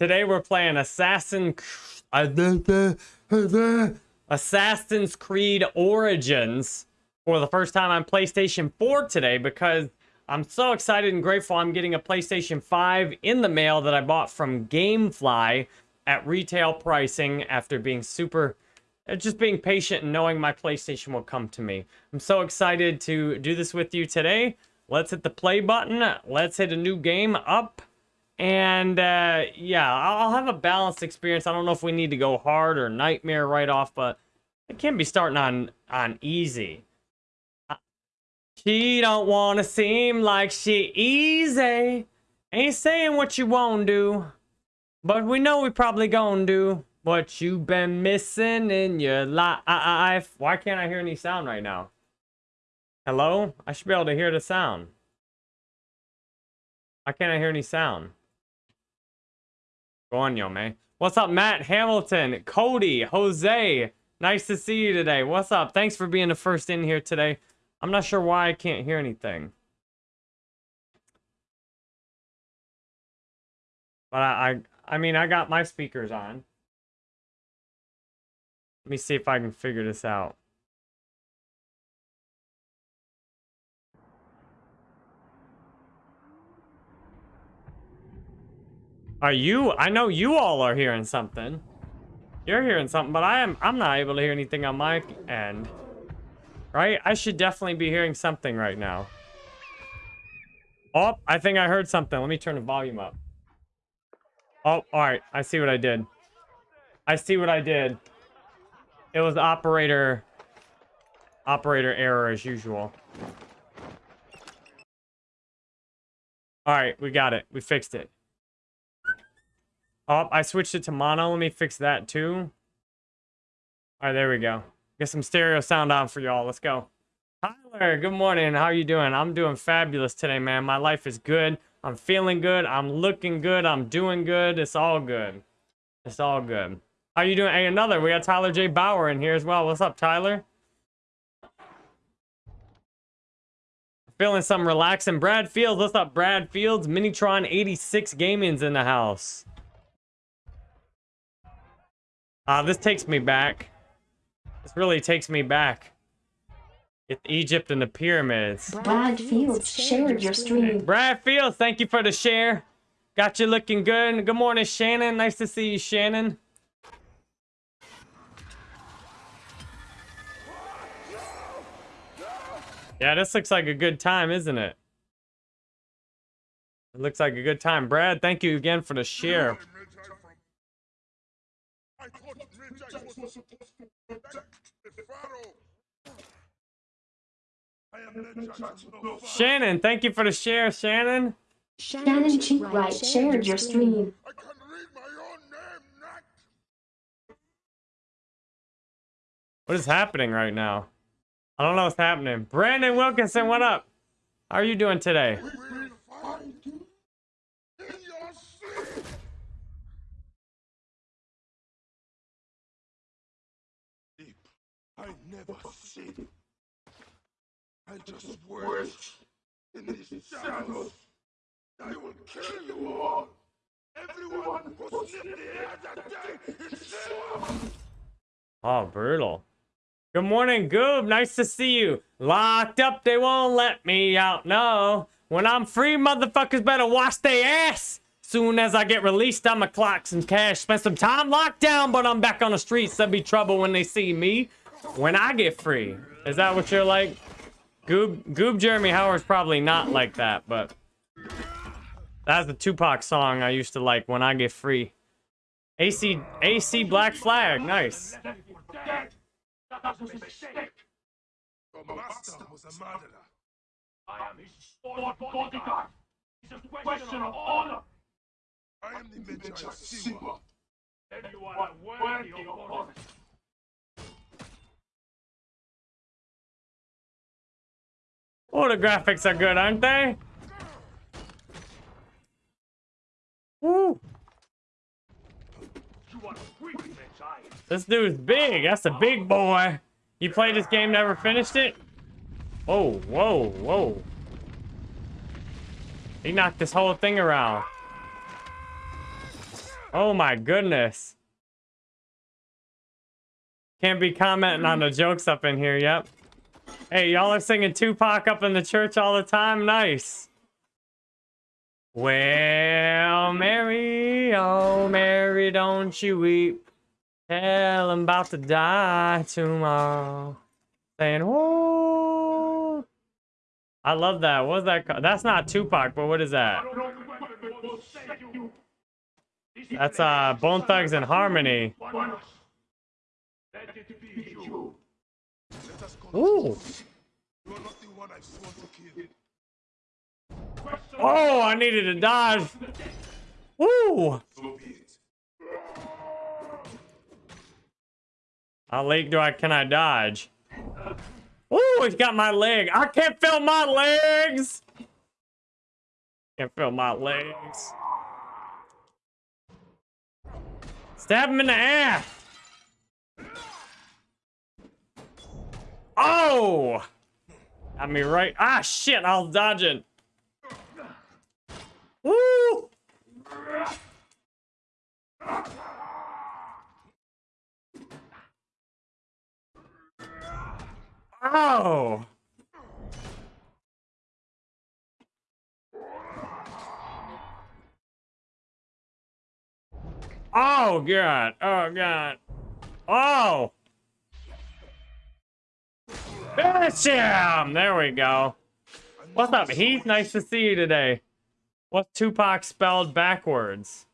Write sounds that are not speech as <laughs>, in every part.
Today we're playing Assassin Assassin's Creed Origins for the first time on PlayStation 4 today because I'm so excited and grateful I'm getting a PlayStation 5 in the mail that I bought from Gamefly at retail pricing after being super just being patient and knowing my PlayStation will come to me. I'm so excited to do this with you today. Let's hit the play button. Let's hit a new game up. And uh, yeah, I'll have a balanced experience. I don't know if we need to go hard or nightmare right off, but it can't be starting on on easy. Uh, she don't want to seem like she easy. Ain't saying what you won't do, but we know we probably gonna do what you been missing in your life. Why can't I hear any sound right now? Hello? I should be able to hear the sound. Why can't I hear any sound? Go on, yo, man. What's up, Matt Hamilton, Cody, Jose? Nice to see you today. What's up? Thanks for being the first in here today. I'm not sure why I can't hear anything. But I, I, I mean, I got my speakers on. Let me see if I can figure this out. Are you? I know you all are hearing something. You're hearing something, but I am I'm not able to hear anything on my end. Right? I should definitely be hearing something right now. Oh, I think I heard something. Let me turn the volume up. Oh, all right. I see what I did. I see what I did. It was operator operator error as usual. All right, we got it. We fixed it. Oh, I switched it to mono. Let me fix that too. All right, there we go. Get some stereo sound on for y'all. Let's go. Tyler, good morning. How are you doing? I'm doing fabulous today, man. My life is good. I'm feeling good. I'm looking good. I'm doing good. It's all good. It's all good. How you doing? Hey, another. We got Tyler J. Bauer in here as well. What's up, Tyler? Feeling some relaxing. Brad Fields. What's up, Brad Fields? Minitron 86 Gaming's in the house. Uh, this takes me back. This really takes me back. It's Egypt and the pyramids. Brad Fields shared your stream. Brad Fields, thank you for the share. Got you looking good. Good morning, Shannon. Nice to see you, Shannon. Yeah, this looks like a good time, isn't it? It looks like a good time. Brad, thank you again for the share. Shannon, thank you for the share, Shannon. Shannon Cheatright shared your stream. What is happening right now? I don't know what's happening. Brandon Wilkinson, what up? How are you doing today? I just wait in these shadows. I will kill you all. Everyone who sniffed the air that day is Oh, brutal. Good morning, Goob. Nice to see you. Locked up, they won't let me out. No. When I'm free, motherfuckers better wash their ass. Soon as I get released, I'ma clock some cash. Spend some time locked down, but I'm back on the streets. There'll be trouble when they see me when I get free. Is that what you're like? Goob, Goob Jeremy Howard's probably not like that, but that's the Tupac song I used to like, When I Get Free. AC, AC Black Flag, nice. I am of the Sigma. Then you are worthy of honor. Oh, the graphics are good, aren't they? Woo! This dude's big. That's a big boy. You played this game, never finished it? Whoa, whoa, whoa. He knocked this whole thing around. Oh my goodness. Can't be commenting on the jokes up in here, yep. Hey, y'all are singing Tupac up in the church all the time? Nice. Well, Mary, oh Mary, don't you weep. Hell, I'm about to die tomorrow. Saying, oh. I love that. What's that? called? That's not Tupac, but what is that? That's uh Bone Thugs-n-Harmony. Ooh. You are not the one I sworn to kill. Oh, I needed to dodge. Ooh. So be. How late do I can I dodge? Ooh, he's got my leg. I can't feel my legs. Can't feel my legs. Stab him in the ass. Oh! Got me right. Ah, shit, I was dodging. Woo! Oh! Oh, God. Oh, God. Oh! Finish! There we go. What's up, Heath? Nice to see you today. What's Tupac spelled backwards?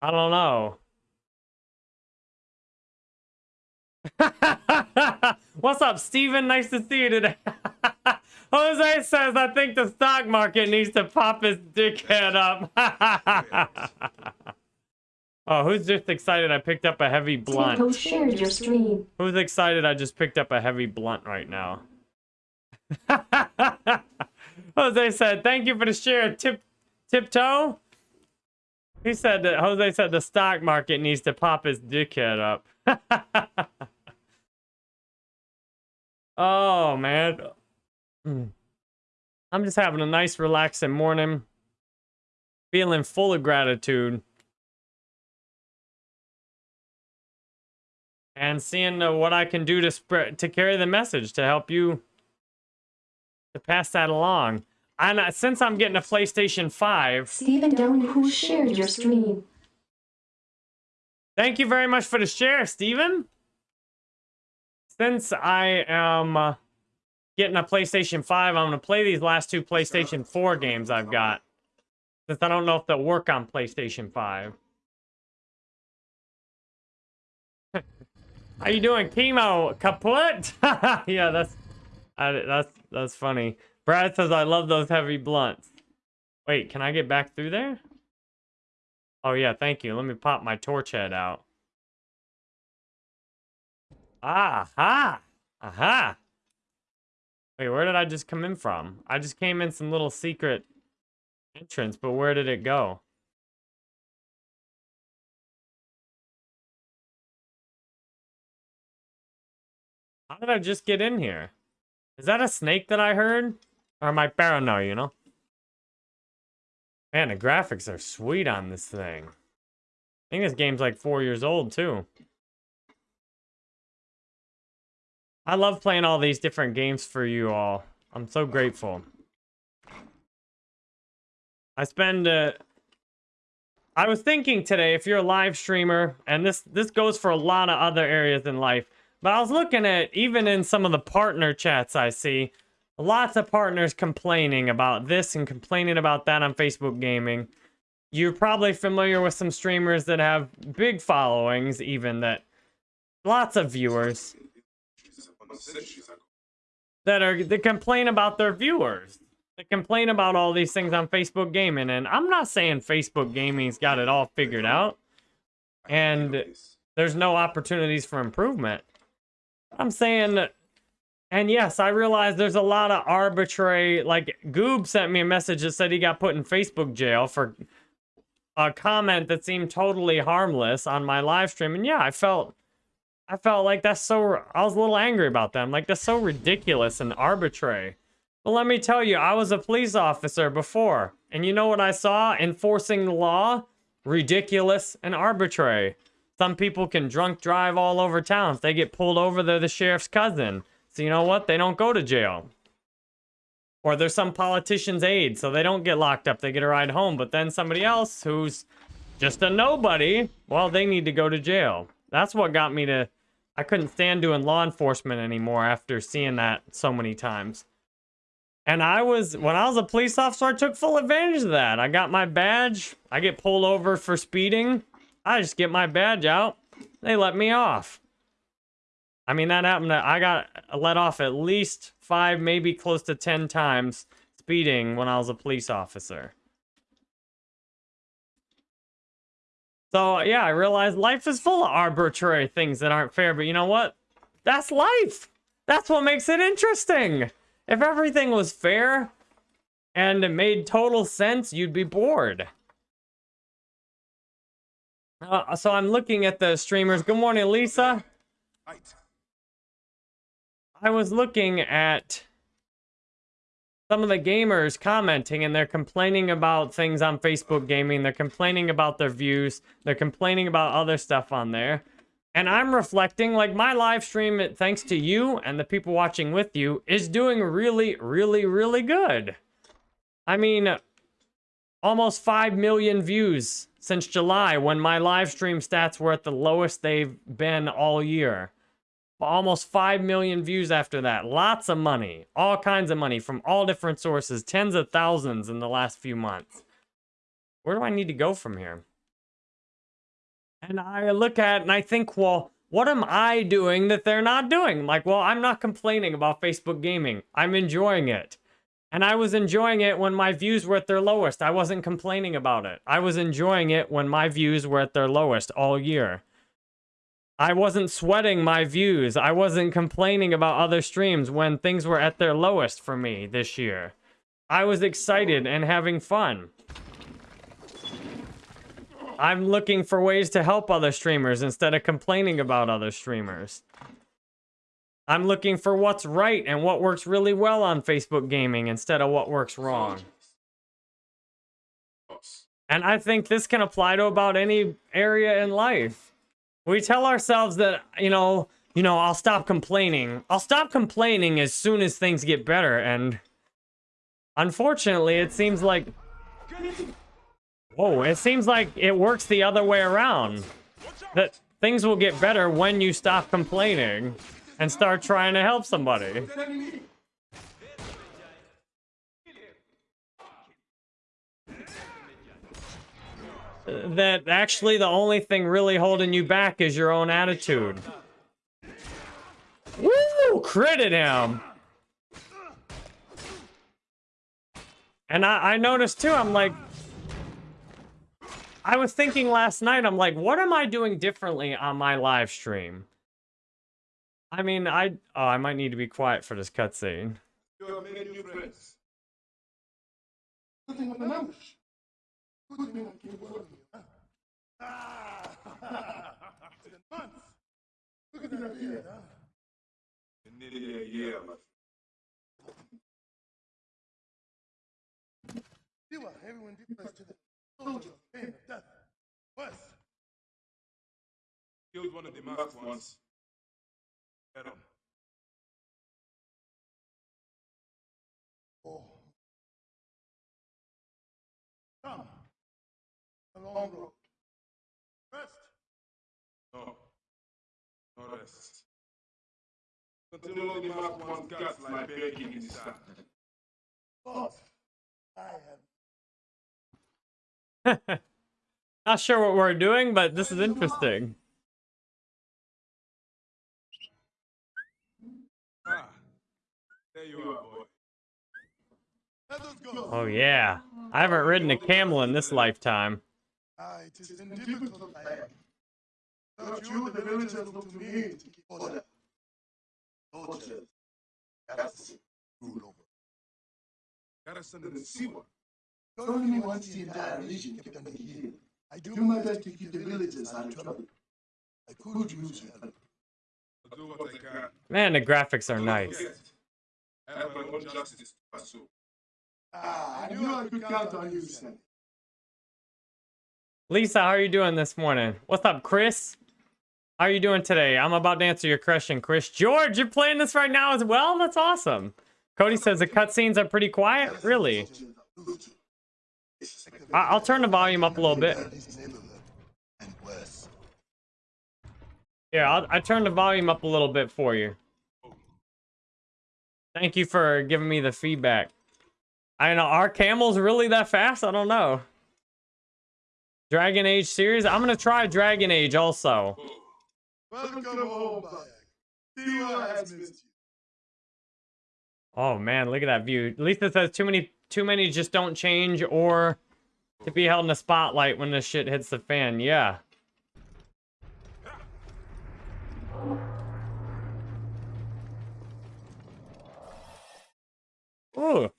I don't know. <laughs> What's up, Steven? Nice to see you today. <laughs> Jose says, I think the stock market needs to pop his dickhead up. <laughs> oh, who's just excited I picked up a heavy blunt? Who shared your stream? Who's excited I just picked up a heavy blunt right now? <laughs> Jose said, thank you for the share, tip tiptoe. He said that Jose said the stock market needs to pop his dickhead up. <laughs> oh man. I'm just having a nice relaxing morning. Feeling full of gratitude. And seeing uh, what I can do to spread to carry the message to help you to pass that along. And uh, since I'm getting a PlayStation 5, Stephen Downey, who shared your stream? thank you very much for the share, Stephen. Since I am uh, getting a PlayStation 5, I'm going to play these last two PlayStation 4 games I've got. Since I don't know if they'll work on PlayStation 5. <laughs> How you doing, chemo? Kaput? <laughs> yeah, that's I, that's that's funny. Brad says I love those heavy blunts. Wait, can I get back through there? Oh yeah, thank you. Let me pop my torch head out. Ah, ha, aha. Wait, where did I just come in from? I just came in some little secret entrance, but where did it go? How did I just get in here? Is that a snake that I heard? Or am I paranoid, you know? Man, the graphics are sweet on this thing. I think this game's like four years old, too. I love playing all these different games for you all. I'm so grateful. I spend uh, I was thinking today, if you're a live streamer, and this this goes for a lot of other areas in life, but I was looking at even in some of the partner chats I see, lots of partners complaining about this and complaining about that on Facebook Gaming. You're probably familiar with some streamers that have big followings, even that lots of viewers that are that complain about their viewers. They complain about all these things on Facebook Gaming, and I'm not saying Facebook Gaming's got it all figured out, and there's no opportunities for improvement. I'm saying, and yes, I realize there's a lot of arbitrary. Like Goob sent me a message that said he got put in Facebook jail for a comment that seemed totally harmless on my live stream, and yeah, I felt. I felt like that's so. I was a little angry about them. Like that's so ridiculous and arbitrary. But let me tell you, I was a police officer before, and you know what I saw enforcing the law? ridiculous and arbitrary. Some people can drunk drive all over town. If they get pulled over, they're the sheriff's cousin. So you know what? They don't go to jail. Or there's some politician's aide, so they don't get locked up. They get a ride home. But then somebody else who's just a nobody, well, they need to go to jail. That's what got me to... I couldn't stand doing law enforcement anymore after seeing that so many times. And I was, when I was a police officer, I took full advantage of that. I got my badge. I get pulled over for speeding. I just get my badge out. They let me off. I mean, that happened. To, I got let off at least five, maybe close to 10 times speeding when I was a police officer. So, yeah, I realized life is full of arbitrary things that aren't fair. But you know what? That's life. That's what makes it interesting. If everything was fair and it made total sense, you'd be bored. Uh, so I'm looking at the streamers. Good morning, Lisa. Right. I was looking at some of the gamers commenting and they're complaining about things on Facebook gaming. They're complaining about their views. They're complaining about other stuff on there. And I'm reflecting like my live stream, thanks to you and the people watching with you, is doing really, really, really good. I mean, almost 5 million views since July when my live stream stats were at the lowest they've been all year. Almost 5 million views after that. Lots of money. All kinds of money from all different sources. Tens of thousands in the last few months. Where do I need to go from here? And I look at and I think, well, what am I doing that they're not doing? Like, well, I'm not complaining about Facebook gaming. I'm enjoying it. And I was enjoying it when my views were at their lowest. I wasn't complaining about it. I was enjoying it when my views were at their lowest all year. I wasn't sweating my views. I wasn't complaining about other streams when things were at their lowest for me this year. I was excited and having fun. I'm looking for ways to help other streamers instead of complaining about other streamers. I'm looking for what's right and what works really well on Facebook gaming instead of what works wrong. And I think this can apply to about any area in life. We tell ourselves that, you know, you know, I'll stop complaining. I'll stop complaining as soon as things get better. And unfortunately, it seems like Whoa, it seems like it works the other way around. That things will get better when you stop complaining and start trying to help somebody. That actually the only thing really holding you back is your own attitude. Woo! Critted him! And I, I noticed too, I'm like, I was thinking last night, I'm like, what am I doing differently on my live stream? I mean, I oh, I might need to be quiet for this cutscene. You new friends. Nothing of an ambush. Good for you. Ah! It's been months. Look at that huh? Nearly a year, but you are everyone to the soldiers, pain and death. Worse. Killed one of the. Head. Oh. Come. A long road. Rest. No. No rest. Until all the masked one's guts lie begging in the sand. But I have <laughs> Not sure what we're doing, but this is interesting. Ah, there you are, boy. Let us go. Oh yeah. I haven't ridden a camel in this lifetime. Ah, it is in difficult land. Without you, the villagers look to me to keep order. Soldiers, garrison, rule over. Garrison and Siwa. Only once the entire region kept under heel. I do my best to keep the villagers out of trouble. I could use your help. I'll do what I can. Man, the graphics are nice. I have my own justice to pursue. Ah, I knew I could count on you, Sam. Lisa, how are you doing this morning? What's up, Chris? How are you doing today? I'm about to answer your question, Chris. George, you're playing this right now as well? That's awesome. Cody says the cutscenes are pretty quiet. Really? I- I'll turn the volume up a little bit. Yeah, I'll, I turned the volume up a little bit for you. Thank you for giving me the feedback. I know, are camels really that fast? I don't know. Dragon Age series? I'm gonna try Dragon Age also. Welcome home, Bayek. Has missed you. Oh man, look at that view. Lisa says too many too many just don't change or to be held in the spotlight when this shit hits the fan. Yeah. Ooh.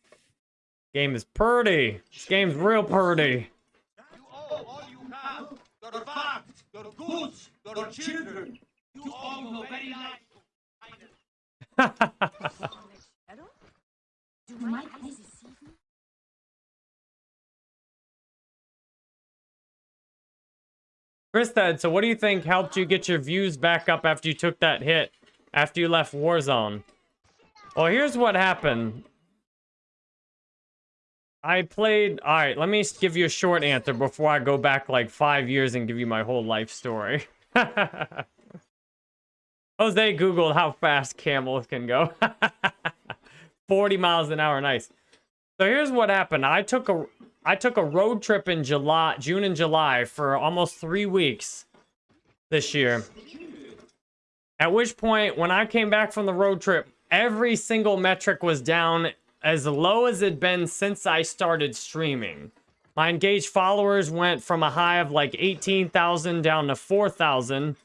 Game is pretty. This game's real pretty. You owe all you have. Your facts, <laughs> your goods, your children. You owe your very life. Said, so what do you think helped you get your views back up after you took that hit after you left Warzone? Well, here's what happened. I played. All right, let me give you a short answer before I go back like five years and give you my whole life story. <laughs> Jose Googled how fast camels can go. <laughs> 40 miles an hour, nice. So here's what happened. I took a I took a road trip in July, June and July for almost three weeks this year. At which point, when I came back from the road trip, every single metric was down as low as it'd been since I started streaming. My engaged followers went from a high of like 18,000 down to 4,000.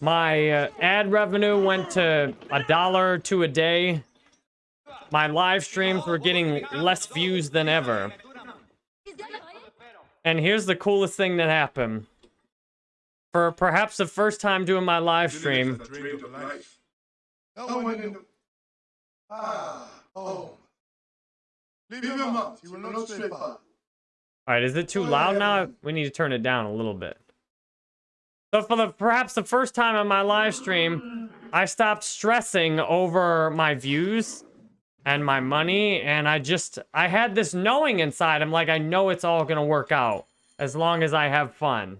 My uh, ad revenue went to a dollar two a day. My live streams were getting less views than ever. And here's the coolest thing that happened. For perhaps the first time doing my live stream, one in the... Home. Leave him out. He will not stray far. All right, is it too loud now? We need to turn it down a little bit. So for the perhaps the first time on my live stream, I stopped stressing over my views and my money, and I just I had this knowing inside. I'm like, I know it's all gonna work out as long as I have fun.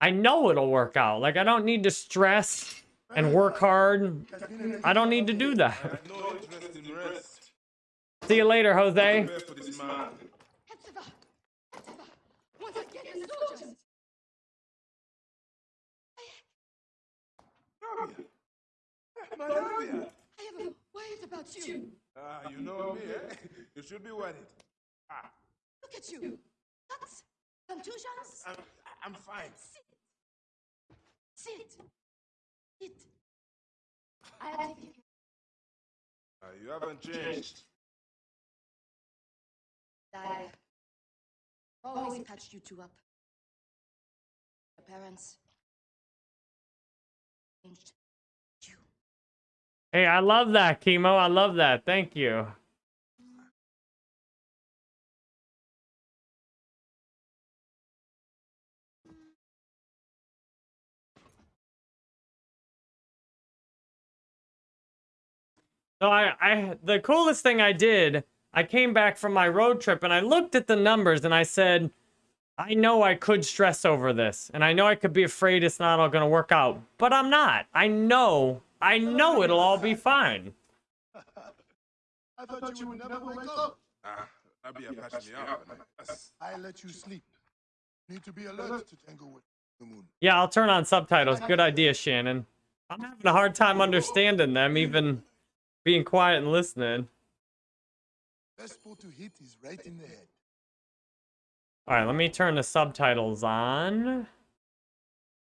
I know it'll work out. Like I don't need to stress and work hard. I don't need to do that. <laughs> No interest in rest. See you later, Jose. Rabia. I am worried about you. Ah, you know me, eh? You should be worried. Ah, Look at you. Cuts, contusions. I'm, I'm fine. Sit. Sit. I'll take it. Ah, you haven't changed. Oh, always oh, patched you two up. Your parents changed you. Hey, I love that, Chemo. I love that. Thank you. So I, I, the coolest thing I did, I came back from my road trip and I looked at the numbers and I said, I know I could stress over this, and I know I could be afraid it's not all gonna work out, but I'm not. I know, I know it'll all be fine. I thought you would never wake up. Ah, Rabia patched me up. and I- I let you sleep. Need to be alert to tangle with the moon. Yeah, I'll turn on subtitles. Good idea, Shannon. I'm having a hard time understanding them, even being quiet and listening. Best to hit is right in the head. All right, let me turn the subtitles on.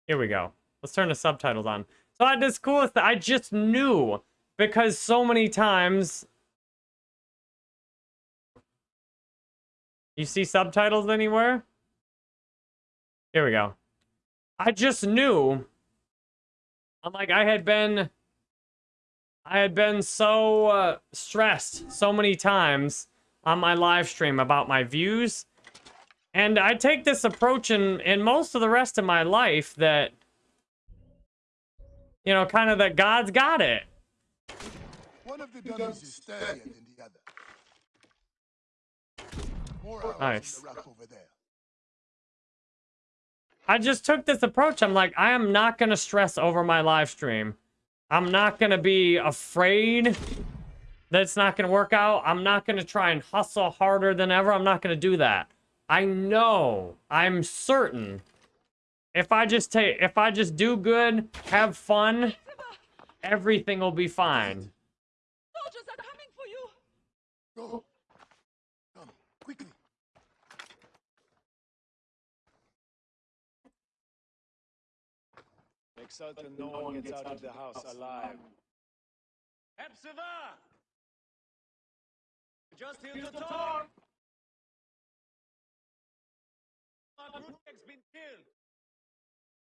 Here we go. Let's turn the subtitles on. So I had this coolest I just knew because so many times. You see subtitles anywhere? Here we go. I just knew. I'm like, I had been. I had been so uh, stressed so many times on my live stream about my views And I take this approach in, in most of the rest of my life that, you know, kind of that God's got it. One of the dummies is sturdier than the other. More Nice. the rack over there. I just took this approach. I'm like, I am not going to stress over my live stream. I'm not going to be afraid that it's not going to work out. I'm not going to try and hustle harder than ever. I'm not going to do that. I know, I'm certain if I just take if I just do good, have fun, everything will be fine. Soldiers are coming for you! Go. Come, quickly. Make certain no one gets out of the house alive. Hepzibah! Just here to talk! Mark Rudnick's been killed.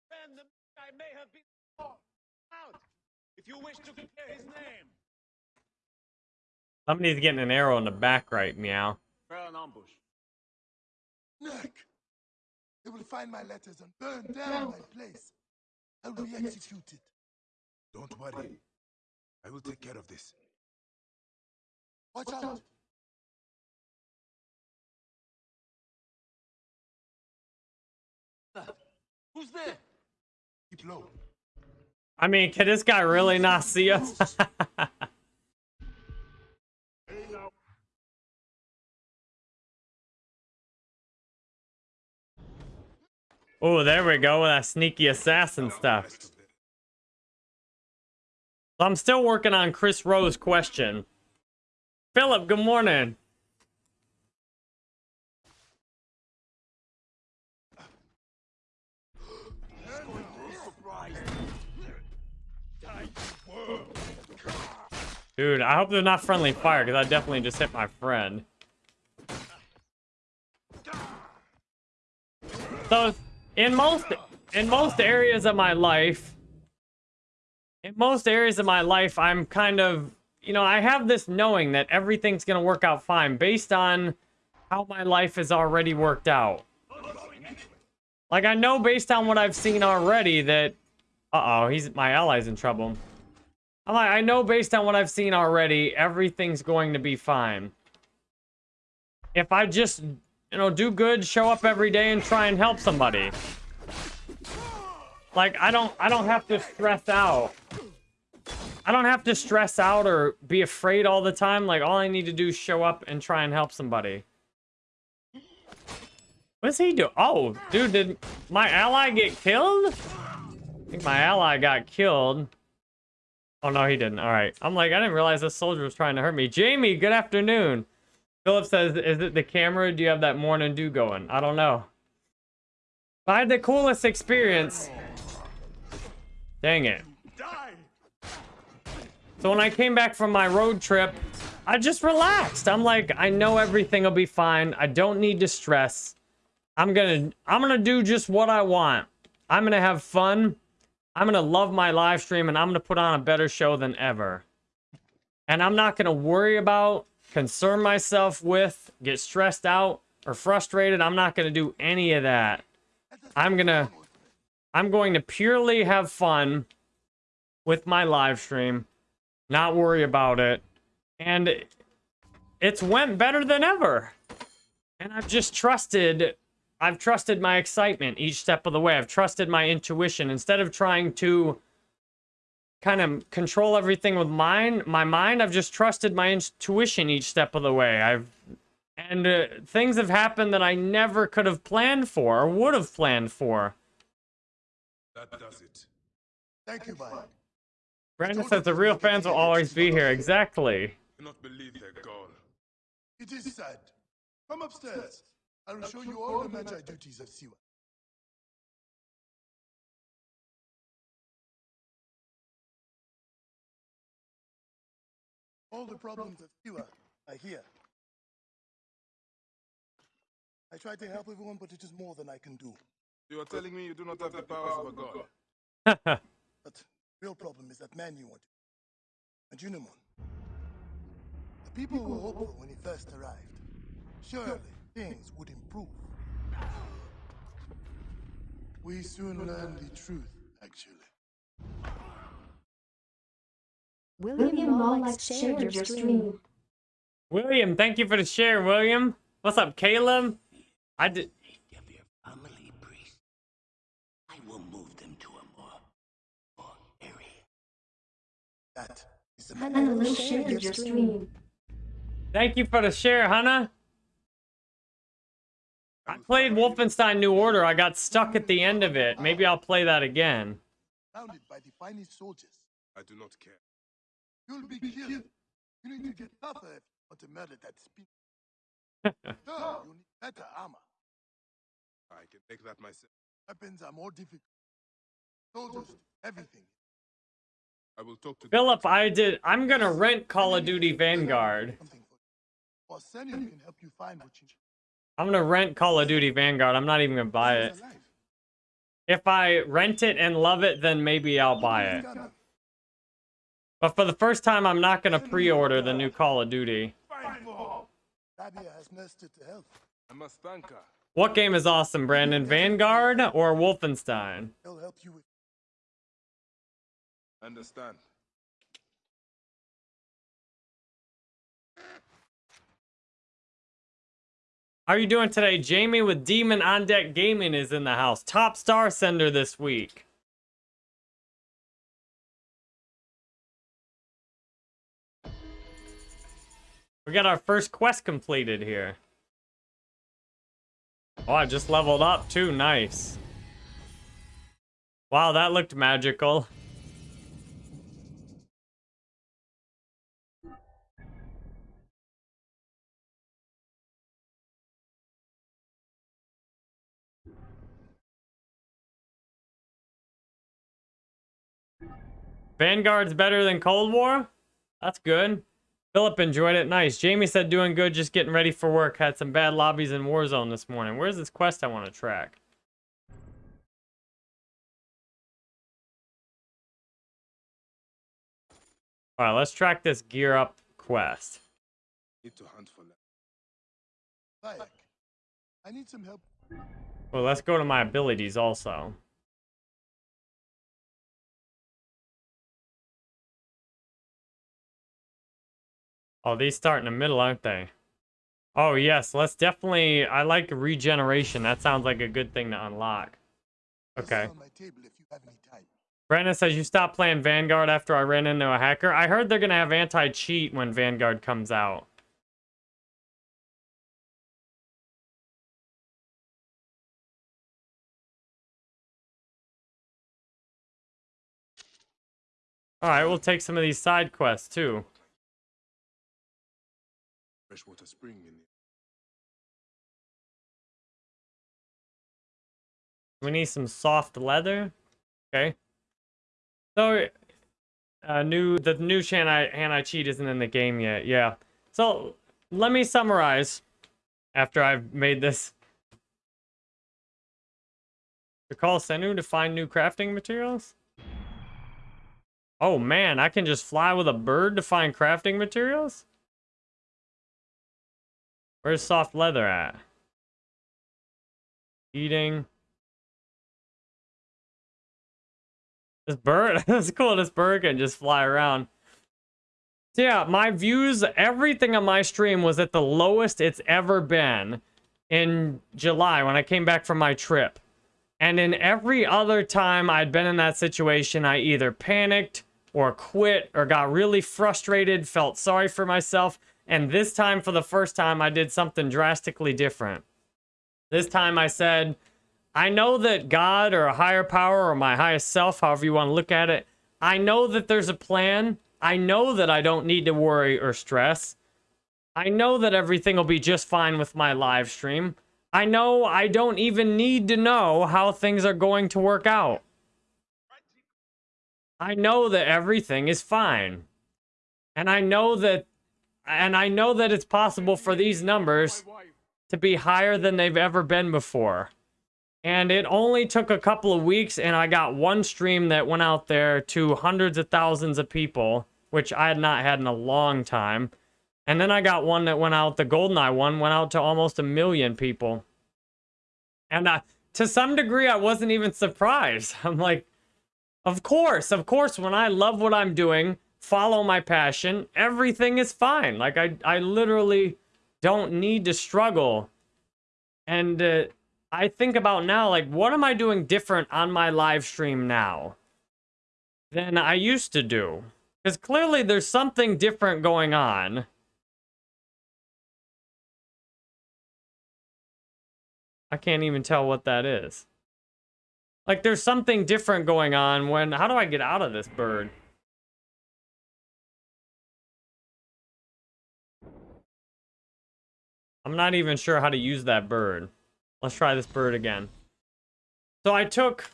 Then the guy may have been out. If you wish to clear his name. Somebody's getting an arrow in the back right, meow. Prepare an ambush. Nick! They will find my letters and burn down my place. I will be executed. Don't worry. I will take care of this. Watch out! Who's there? Keep low. I mean, can this guy really not see us? <laughs> oh, there we go with that sneaky assassin stuff. I'm still working on Chris Rowe's question. Philip, good morning. Dude, I hope they're not friendly fire, because I definitely just hit my friend. So, in most, in most areas of my life, in most areas of my life, I'm kind of, you know, I have this knowing that everything's going to work out fine based on how my life has already worked out. Like, I know based on what I've seen already that, uh-oh, he's, my ally's in trouble. I'm like, I know based on what I've seen already, everything's going to be fine. If I just, you know, do good, show up every day and try and help somebody. Like, I don't, I don't have to stress out. I don't have to stress out or be afraid all the time. Like, all I need to do is show up and try and help somebody. What's he do? Oh, dude, did my ally get killed? I think my ally got killed. Oh, no, he didn't. All right. I'm like, I didn't realize this soldier was trying to hurt me. Jamie, good afternoon. Philip says, is it the camera? Do you have that morning dew going? I don't know. I had the coolest experience. Dang it. So when I came back from my road trip, I just relaxed. I'm like, I know everything will be fine. I don't need to stress. I'm gonna, I'm gonna do just what I want. I'm gonna have fun. I'm gonna love my live stream and I'm gonna put on a better show than ever. And I'm not gonna worry about, concern myself with, get stressed out or frustrated. I'm not gonna do any of that. I'm gonna, I'm going to purely have fun with my live stream, not worry about it. And it's went better than ever. And I've just trusted I've trusted my excitement each step of the way. I've trusted my intuition instead of trying to kind of control everything with mine, my mind. I've just trusted my intuition each step of the way. I've and uh, things have happened that I never could have planned for or would have planned for. That does it. Thank you, Mike. Brandon says the real fans will always be here. Exactly. cannot believe their gall. It is sad. Come upstairs. I will show you all the magi duties of Siwa. All the problems of Siwa are here. I try to help everyone, but it is more than I can do. You are telling me you do not have the powers of a god. <laughs> But real problem is that man you want. And Junimon. The people were hopeful when he first arrived. Surely things would improve. We soon learn the truth, actually. William Mollack shared your stream. William, thank you for the share, William. What's up, Caleb? I did. of your family, priest. I will move them to a more, more area. That is the Hannah Lynn shared your stream. Thank you for the share, Hannah. I played Wolfenstein New Order. I got stuck at the end of it. Maybe I'll play that again. surrounded by the finest soldiers. I do not care. You'll be killed. You need to get tougher if you want to murder that spin. <laughs> no, you need better armor. I can make that myself. Weapons are more difficult. Soldiers, everything. I will talk to Philip, I did. I'm gonna rent Call of Duty Vanguard. Something for you. Arsenium can help you find what you I'm gonna rent Call of Duty Vanguard. I'm not even gonna buy it. If I rent it and love it, then maybe I'll buy it. But for the first time, I'm not gonna pre-order the new Call of Duty. Fight for. Nadia has nursed it to health. I must thank her. What game is awesome, Brandon? Vanguard or Wolfenstein? He'll help you with. Understand. How are you doing today? Jamie with Demon on Deck Gaming is in the house. Top star sender this week. We got our first quest completed here. Oh, I just leveled up too. Nice. Wow, that looked magical. Vanguard's better than Cold War? That's good. Philip enjoyed it. Nice. Jamie said doing good, just getting ready for work. Had some bad lobbies in Warzone this morning. Where's this quest I want to track? Alright, let's track this gear up quest. Need to hunt for. I need some help. Well, let's go to my abilities also. Oh, these start in the middle, aren't they? Oh, yes. Let's definitely... I like regeneration. That sounds like a good thing to unlock. Okay. on my table if you have any time. Brandon says you stopped playing Vanguard after I ran into a hacker. I heard they're going to have anti-cheat when Vanguard comes out. Alright, we'll take some of these side quests too. Freshwater spring. We need some soft leather. Okay. So, uh, new the new anti anti cheat isn't in the game yet. Yeah. So let me summarize. After I've made this, to call Senu to find new crafting materials. Oh man, I can just fly with a bird to find crafting materials. Where's soft leather at? Eating. This bird, <laughs> that's cool. This bird can just fly around. So yeah, my views, everything on my stream was at the lowest it's ever been in July when I came back from my trip. And in every other time I'd been in that situation, I either panicked or quit or got really frustrated, felt sorry for myself. And this time, for the first time, I did something drastically different. This time I said, I know that God or a higher power or my highest self, however you want to look at it, I know that there's a plan. I know that I don't need to worry or stress. I know that everything will be just fine with my live stream. I know I don't even need to know how things are going to work out. I know that everything is fine. And I know that and I know that it's possible for these numbers to be higher than they've ever been before. And it only took a couple of weeks, and I got one stream that went out there to hundreds of thousands of people, which I had not had in a long time. And then I got one that went out, the GoldenEye one went out to almost a million people. And to some degree, I wasn't even surprised. <laughs> I'm like, of course, of course, when I love what I'm doing, follow my passion, everything is fine. Like, I, I literally don't need to struggle. And uh, I think about now, like, what am I doing different on my live stream now than I used to do? Because clearly there's something different going on. I can't even tell what that is. Like, there's something different going on when... How do I get out of this bird? I'm not even sure how to use that bird. Let's try this bird again. So I took...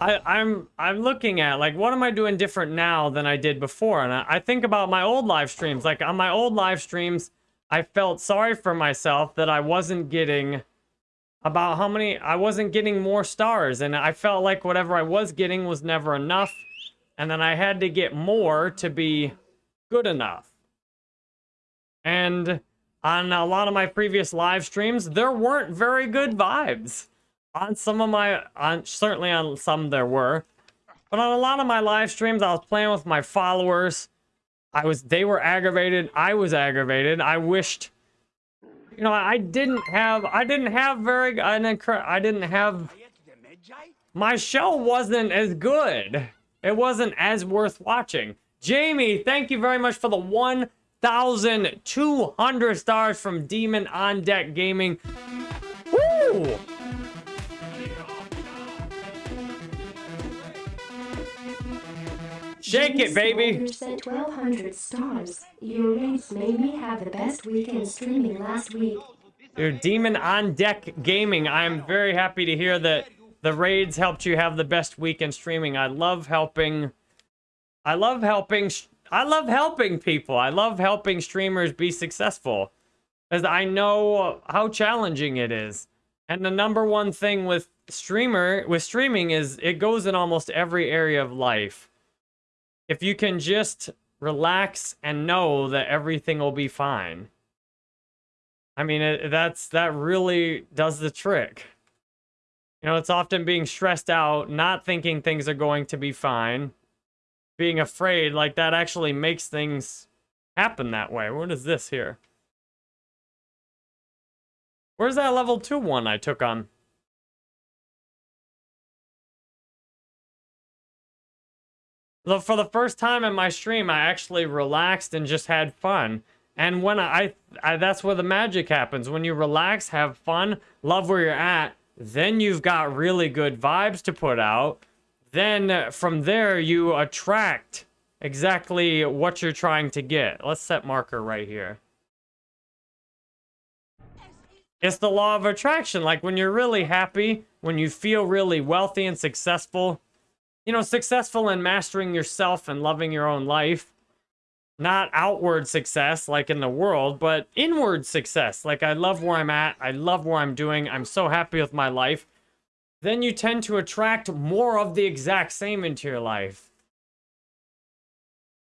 I, I'm I'm looking at like what am I doing different now than I did before, and I, I think about my old live streams. Like on my old live streams, I felt sorry for myself that I wasn't getting about how many I wasn't getting more stars, and I felt like whatever I was getting was never enough, and then I had to get more to be good enough. And on a lot of my previous live streams, there weren't very good vibes. On some of my, on certainly on some there were, but on a lot of my live streams, I was playing with my followers. I was, they were aggravated. I was aggravated. I wished, you know, I didn't have, I didn't have very, an incre- I didn't have, my show wasn't as good. It wasn't as worth watching. Jamie, thank you very much for the 1,200 stars from Demon on Deck Gaming. Woo! Shake it, baby. You sent 1,200 stars. Your rates made me have the best weekend streaming last week. Dude, Demon on Deck Gaming. I'm very happy to hear that the raids helped you have the best weekend streaming. I love helping. I love helping. I love helping people. I love helping streamers be successful. Because I know how challenging it is. And the number one thing with streamer with streaming is it goes in almost every area of life. If you can just relax and know that everything will be fine. I mean, it, that's that really does the trick. You know, it's often being stressed out, not thinking things are going to be fine, being afraid, like that actually makes things happen that way. What is this here? Where's that level 2 one I took on? Look, for the first time in my stream, I actually relaxed and just had fun. And when I, I, that's where the magic happens. When you relax, have fun, love where you're at, then you've got really good vibes to put out. Then uh, from there, you attract exactly what you're trying to get. Let's set marker right here. It's the law of attraction. Like when you're really happy, when you feel really wealthy and successful, you know, successful in mastering yourself and loving your own life. Not outward success like in the world, but inward success. Like I love where I'm at. I love where I'm doing. I'm so happy with my life. Then you tend to attract more of the exact same into your life.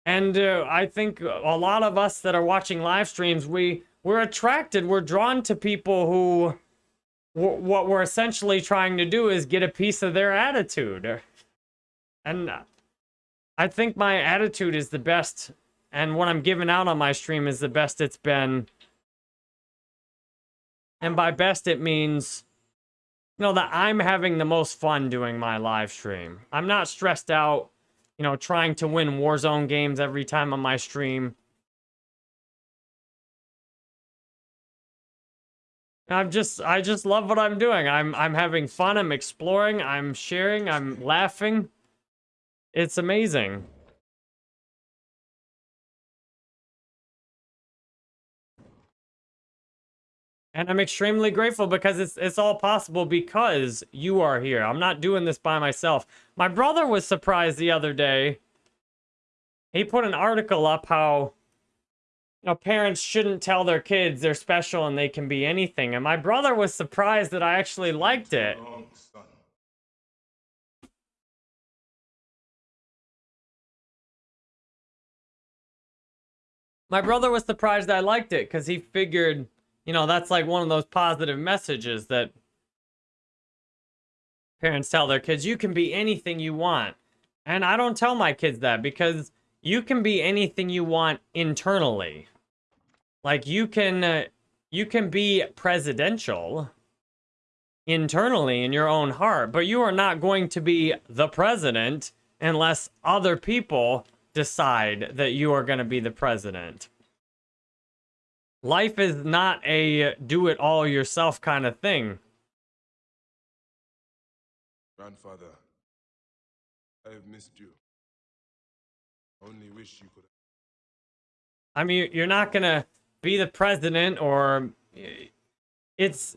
And uh, I think a lot of us that are watching live streams, we we're attracted, we're drawn to people who what we're essentially trying to do is get a piece of their attitude. And I think my attitude is the best, and what I'm giving out on my stream is the best it's been. And by best, it means, you know, that I'm having the most fun doing my live stream. I'm not stressed out, you know, trying to win Warzone games every time on my stream. I'm just I just love what I'm doing. I'm I'm having fun, I'm exploring, I'm sharing, I'm laughing. It's amazing. And I'm extremely grateful because it's it's all possible because you are here. I'm not doing this by myself. My brother was surprised the other day. He put an article up how you know, parents shouldn't tell their kids they're special and they can be anything. And my brother was surprised that I actually liked it. My brother was surprised I liked it because he figured, you know, that's like one of those positive messages that parents tell their kids, you can be anything you want. And I don't tell my kids that because you can be anything you want internally. Like you can uh, you can be presidential internally in your own heart, but you are not going to be the president unless other people decide that you are going to be the president. Life is not a do it all yourself kind of thing. Grandfather, I have missed you. I only wish you could. I mean, you're not going to be the president or it's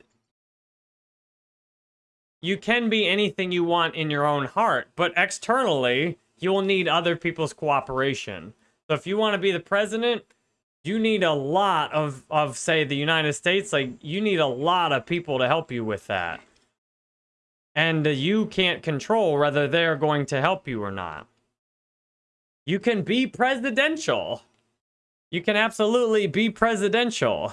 you can be anything you want in your own heart, but externally, you will need other people's cooperation. So if you want to be the president, you need a lot of, of say, the United States. Like, you need a lot of people to help you with that. And uh, you can't control whether they're going to help you or not. You can be presidential. You can absolutely be presidential.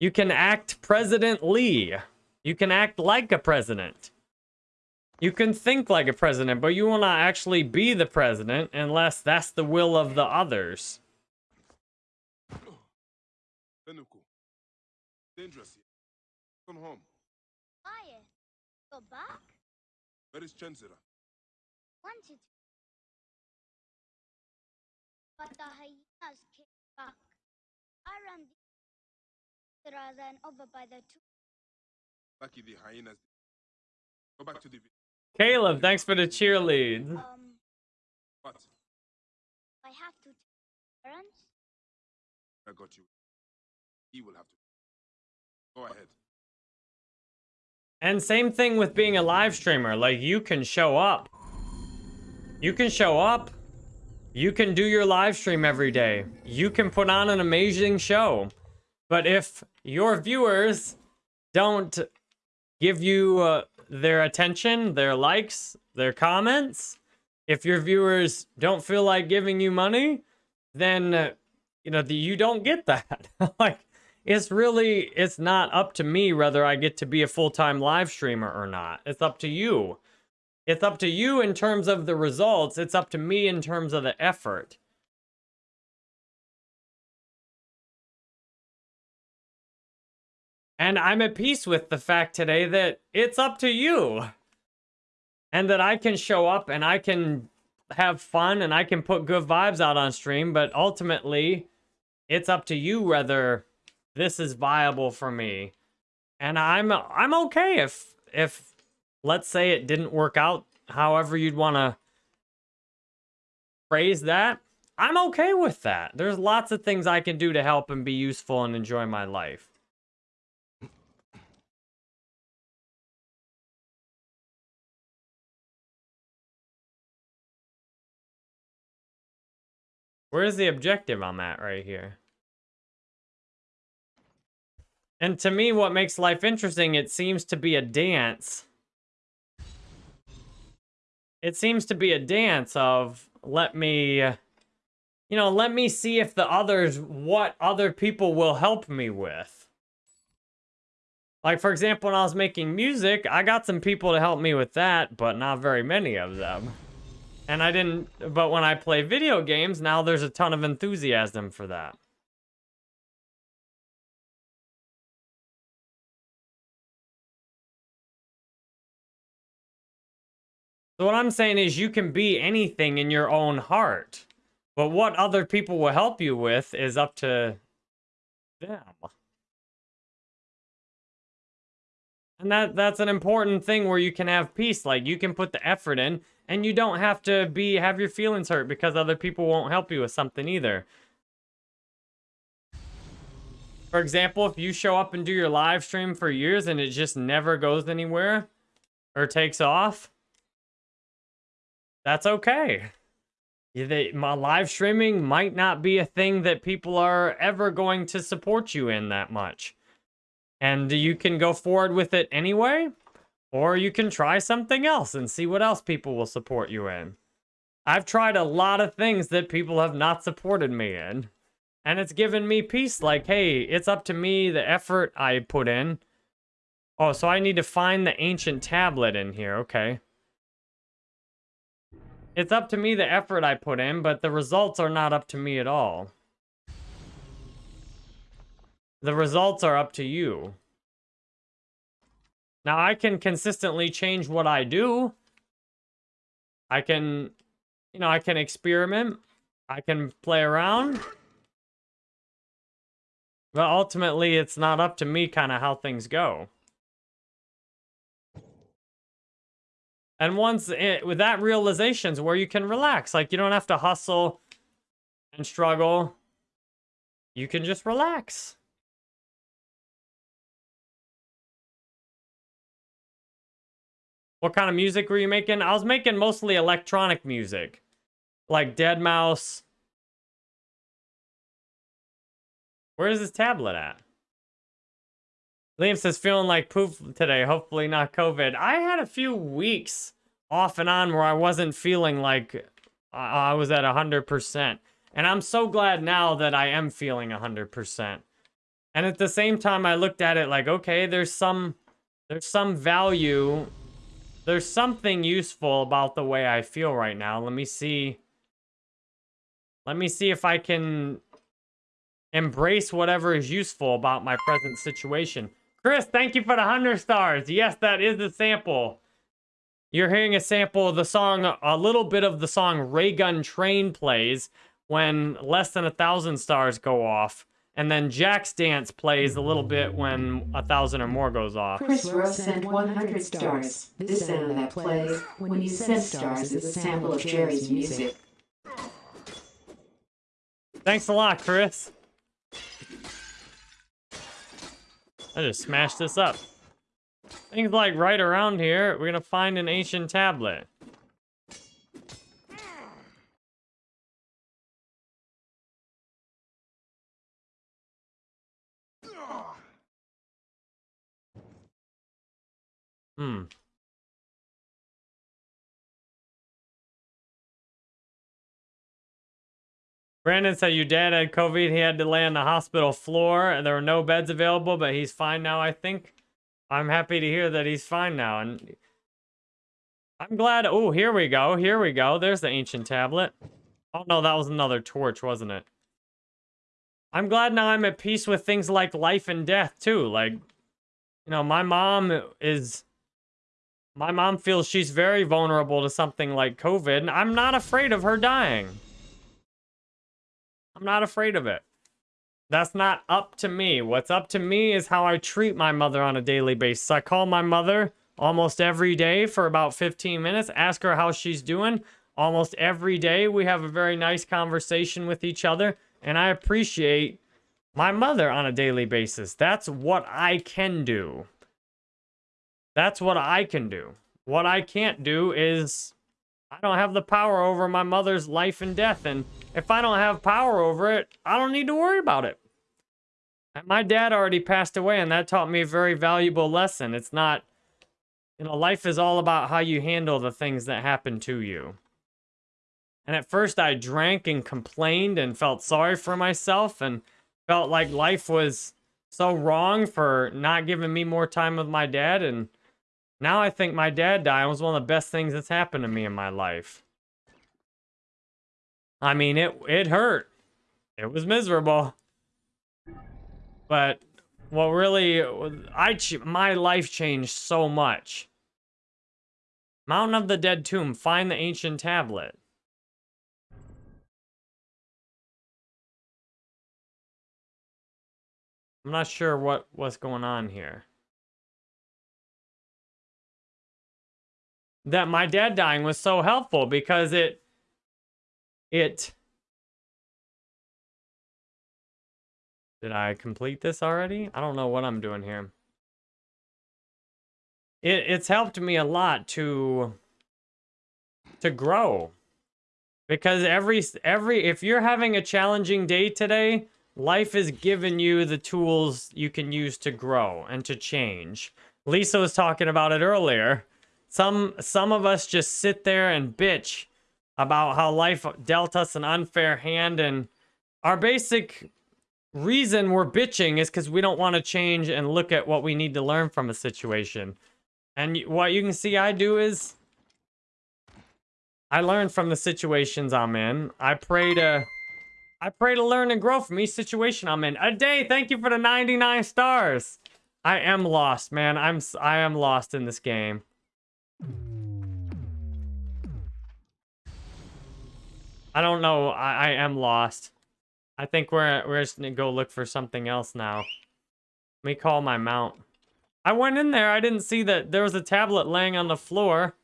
You can act President Lee. You can act like a president. You can think like a president, but you will not actually be the president unless that's the will of the others. Dangerous here. Come home. Why? Go back? Where is Chensira? Wanted to. But the hyenas came back. I ran the rather than over by the two. Lucky the hyenas. Go back to the village. Caleb, thanks for the cheerlead. Um, What? I have to tell parents. I got you. He will have to. Go ahead. And same thing with being a live streamer. Like, you can show up. You can show up. You can do your live stream every day. You can put on an amazing show. But if your viewers don't give you uh, their attention, their likes, their comments, if your viewers don't feel like giving you money, then, uh, you know, the, you don't get that. <laughs> like, it's really, it's not up to me whether I get to be a full-time live streamer or not. It's up to you. It's up to you in terms of the results. It's up to me in terms of the effort. And I'm at peace with the fact today that it's up to you. And that I can show up and I can have fun and I can put good vibes out on stream, but ultimately, it's up to you whether this is viable for me. And I'm I'm okay if if let's say it didn't work out however you'd want to phrase that. I'm okay with that. There's lots of things I can do to help and be useful and enjoy my life. Where's the objective I'm at right here? And to me, what makes life interesting, it seems to be a dance. It seems to be a dance of, let me, you know, let me see if the others, what other people will help me with. Like, for example, when I was making music, I got some people to help me with that, but not very many of them. And I didn't, but when I play video games, now there's a ton of enthusiasm for that. So what I'm saying is you can be anything in your own heart. But what other people will help you with is up to them. And that that's an important thing where you can have peace. Like you can put the effort in and you don't have to be have your feelings hurt because other people won't help you with something either. For example, if you show up and do your live stream for years and it just never goes anywhere or takes off, that's okay. They, my live streaming might not be a thing that people are ever going to support you in that much. And you can go forward with it anyway, or you can try something else and see what else people will support you in. I've tried a lot of things that people have not supported me in. And it's given me peace. Like, hey, it's up to me, the effort I put in. Oh, so I need to find the ancient tablet in here. Okay. It's up to me the effort I put in, but the results are not up to me at all. The results are up to you. Now, I can consistently change what I do. I can, you know, I can experiment. I can play around. But ultimately, it's not up to me kind of how things go. And once it, with that realization's where you can relax. Like, you don't have to hustle and struggle. You can just relax. What kind of music were you making? I was making mostly electronic music. Like Deadmau5. Where is this tablet at? Liam says, feeling like poop today. Hopefully not COVID. I had a few weeks off and on where I wasn't feeling like uh, I was at 100%. And I'm so glad now that I am feeling 100%. And at the same time, I looked at it like, okay, there's some, there's some value. There's something useful about the way I feel right now. Let me see. Let me see if I can embrace whatever is useful about my present situation. Chris, thank you for the 100 stars. Yes, that is a sample. You're hearing a sample of the song, a little bit of the song Raygun Train plays when less than a thousand stars go off. And then Jack's Dance plays a little bit when a thousand or more goes off. Chris Rose sent 100 stars. This sound that plays when you send stars is a sample of Jerry's music. Thanks a lot, Chris. I just smashed this up. Things like right around here, we're gonna find an ancient tablet. Hmm. Brandon said your dad had COVID. He had to lay on the hospital floor and there were no beds available, but he's fine now, I think. I'm happy to hear that he's fine now. And I'm glad. Oh, here we go. Here we go. There's the ancient tablet. Oh, no, that was another torch, wasn't it? I'm glad now I'm at peace with things like life and death, too. Like, you know, my mom is... My mom feels she's very vulnerable to something like COVID, and I'm not afraid of her dying. I'm not afraid of it. That's not up to me. What's up to me is how I treat my mother on a daily basis. I call my mother almost every day for about 15 minutes, ask her how she's doing. Almost every day, we have a very nice conversation with each other, and I appreciate my mother on a daily basis. That's what I can do. That's what I can do. What I can't do is I don't have the power over my mother's life and death, and if I don't have power over it, I don't need to worry about it. My dad already passed away, and that taught me a very valuable lesson. It's not, you know, life is all about how you handle the things that happen to you. And at first, I drank and complained and felt sorry for myself and felt like life was so wrong for not giving me more time with my dad. And now I think my dad dying was one of the best things that's happened to me in my life. I mean, it it hurt. It was miserable. But what really, I my life changed so much. Mountain of the Dead Tomb. Find the ancient tablet. I'm not sure what what's going on here. That my dad dying was so helpful because it it Did I complete this already? I don't know what I'm doing here. It, it's helped me a lot to to grow. Because every every if you're having a challenging day today, life has given you the tools you can use to grow and to change. Lisa was talking about it earlier. Some some of us just sit there and bitch about how life dealt us an unfair hand and our basic reason we're bitching is because we don't want to change and look at what we need to learn from a situation. And what you can see I do is I learn from the situations I'm in. I pray to I pray to learn and grow from each situation I'm in. A day, thank you for the 99 stars. I am lost, man. I'm I am lost in this game. I don't know. I, I am lost. I think we're we're just gonna go look for something else now. Let me call my mount. I went in there. I didn't see that there was a tablet laying on the floor.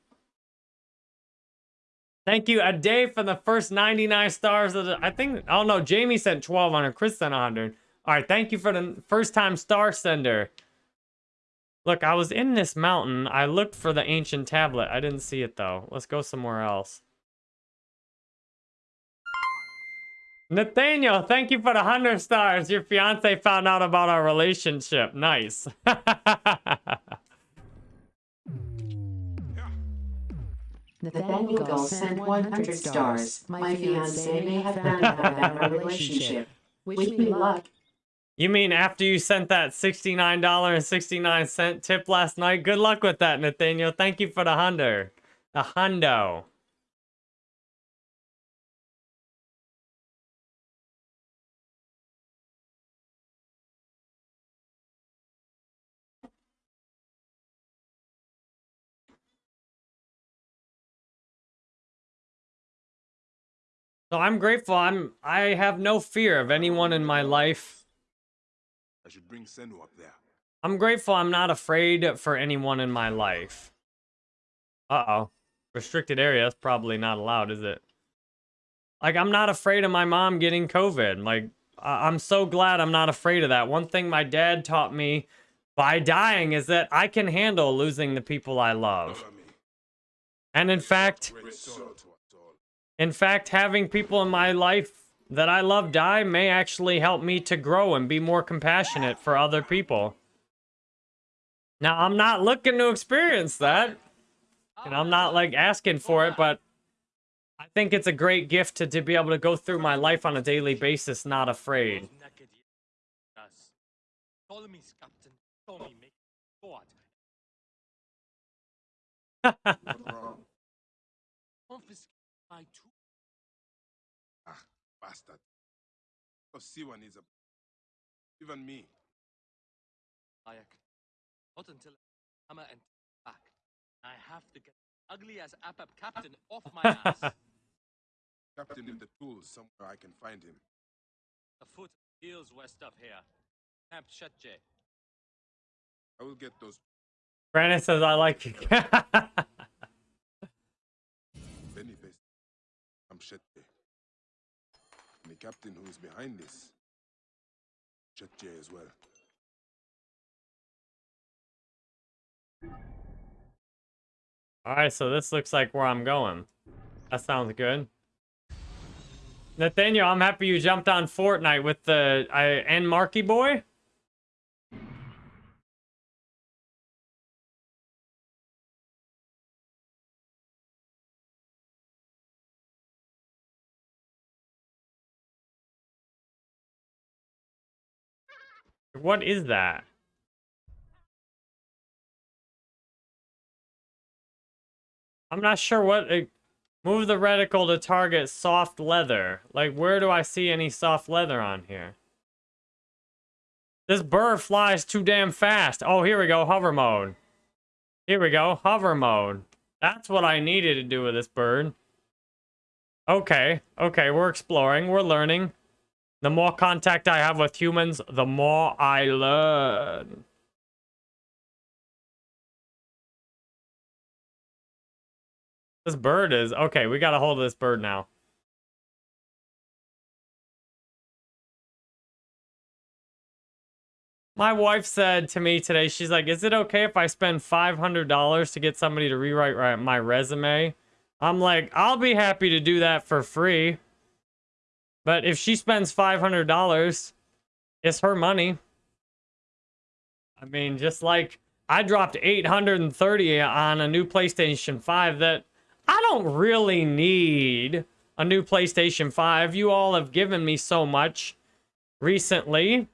Thank you, a day for the first 99 stars of the. I think. Oh no, Jamie sent 1200. Chris sent 100. All right, thank you for the first time star sender. Look, I was in this mountain. I looked for the ancient tablet. I didn't see it though. Let's go somewhere else. Nathaniel, thank you for the 100 stars. Your fiance found out about our relationship. Nice. <laughs> Nathaniel Gull sent 100 stars. My fiance may have found out about our <laughs> relationship. Wish me luck. you mean after you sent that $69.69 tip last night? Good luck with that, Nathaniel. Thank you for the hundo. The hundo. So I'm grateful. I'm I have no fear of anyone in my life. I should bring Senu up there. I'm grateful I'm not afraid for anyone in my life. Uh-oh. Restricted area is probably not allowed, is it? Like, I'm not afraid of my mom getting COVID. Like, I- I'm so glad I'm not afraid of that. One thing my dad taught me by dying is that I can handle losing the people I love. And in fact, Great sorrow to us all. In fact, having people in my life that I love die may actually help me to grow and be more compassionate for other people. Now, I'm not looking to experience that. And I'm not like asking for it, but I think it's a great gift to, to be able to go through my life on a daily basis, not afraid. <laughs> bastard. Siwa needs a... Even me. Ayak. Not until hammer and back. I have to get ugly as Apap captain off my <laughs> ass. Captain with the tools, somewhere I can find him. A foot heels west of here. Camp Shetje. I will get those Brandon says I like you. Benny based. I'm Shetje. And the captain who is behind this. Shetje as well. Alright, so this looks like where I'm going. That sounds good. Nathaniel, I'm happy you jumped on Fortnite with the I and Marky Boy. What is that? I'm not sure what. It, move the reticle to target soft leather. Like, where do I see any soft leather on here? This bird flies too damn fast. Oh, here we go. Hover mode. Here we go. Hover mode. That's what I needed to do with this bird. Okay. Okay, we're exploring. We're learning. The more contact I have with humans, the more I learn. This bird is okay. We got a hold of this bird now. My wife said to me today, she's like, "Is it okay if I spend five hundred dollars to get somebody to rewrite my resume?" I'm like, "I'll be happy to do that for free." But if she spends five hundred dollars, it's her money. I mean, just like I dropped eight hundred and thirty on a new PlayStation Five that I don't really need. a new PlayStation 5. You all have given me so much recently.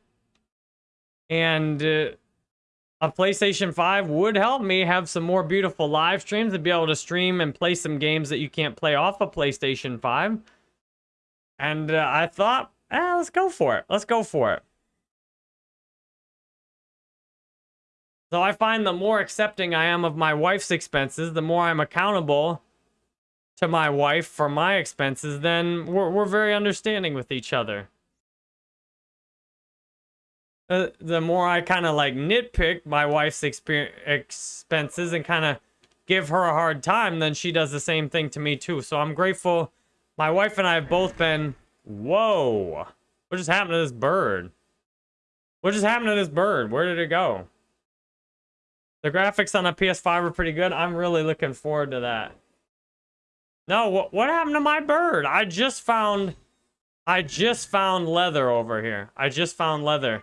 And uh, a PlayStation 5 would help me have some more beautiful live streams and be able to stream and play some games that you can't play off a PlayStation 5. And uh, I thought, eh, let's go for it. Let's go for it. So I find the more accepting I am of my wife's expenses, the more I'm accountable to my wife for my expenses, then we're, we're very understanding with each other. Uh, the more I kind of like nitpick my wife's expenses and kind of give her a hard time, then she does the same thing to me too. So I'm grateful. My wife and I have both been, whoa, what just happened to this bird? What just happened to this bird? Where did it go? The graphics on a PS5 are pretty good. I'm really looking forward to that. No, what, what happened to my bird? I just found, I just found leather over here. I just found leather.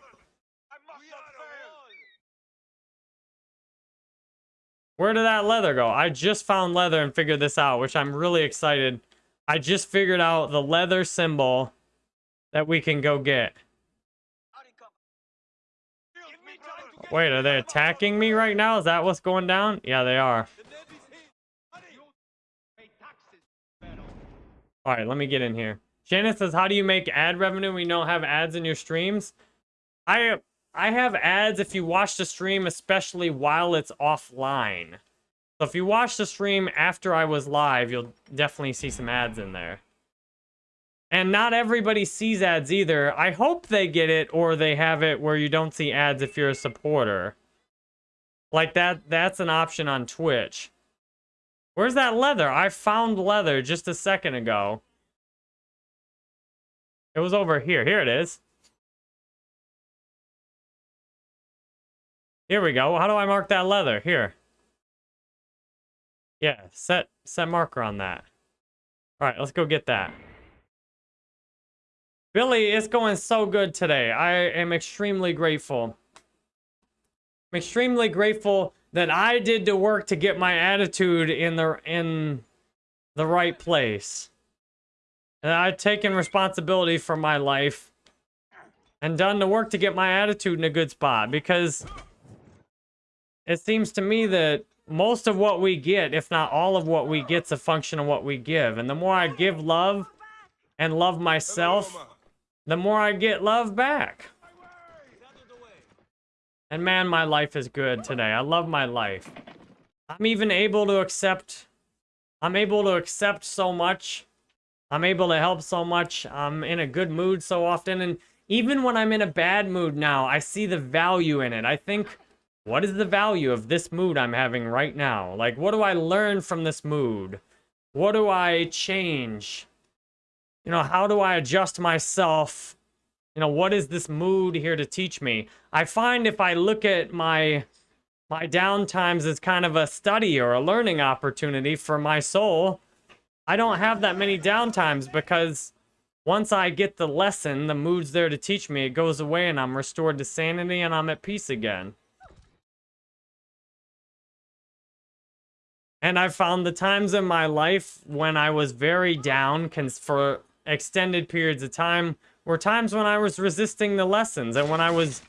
Where did that leather go? I just found leather and figured this out, which I'm really excited. I just figured out the leather symbol that we can go get. Wait, are they attacking me right now? Is that what's going down? Yeah, they are. All right, let me get in here. Shannon says, how do you make ad revenue you don't have ads in your streams? I I have ads if you watch the stream, especially while it's offline. So if you watch the stream after I was live, you'll definitely see some ads in there. And not everybody sees ads either. I hope they get it or they have it where you don't see ads if you're a supporter. Like that, that's an option on Twitch. Where's that leather? I found leather just a second ago. It was over here. Here it is. Here we go. How do I mark that leather? Here. Yeah, set set marker on that. All right, let's go get that. Billy, it's going so good today. I am extremely grateful. I'm extremely grateful that I did the work to get my attitude in the in the right place. And I've taken responsibility for my life and done the work to get my attitude in a good spot because it seems to me that most of what we get, if not all of what we get's a function of what we give. And the more I give love and love myself, the more I get love back. And man, my life is good today. I love my life. I'm even able to accept, I'm able to accept so much. I'm able to help so much. I'm in a good mood so often. And even when I'm in a bad mood now, I see the value in it. I think, what is the value of this mood I'm having right now? Like, what do I learn from this mood? What do I change? You know, how do I adjust myself? You know, what is this mood here to teach me? I find if I look at my my downtimes as kind of a study or a learning opportunity for my soul, I don't have that many downtimes because once I get the lesson, the mood's there to teach me, it goes away and I'm restored to sanity and I'm at peace again. And I found the times in my life when I was very down for extended periods of time were times when I was resisting the lessons and when I was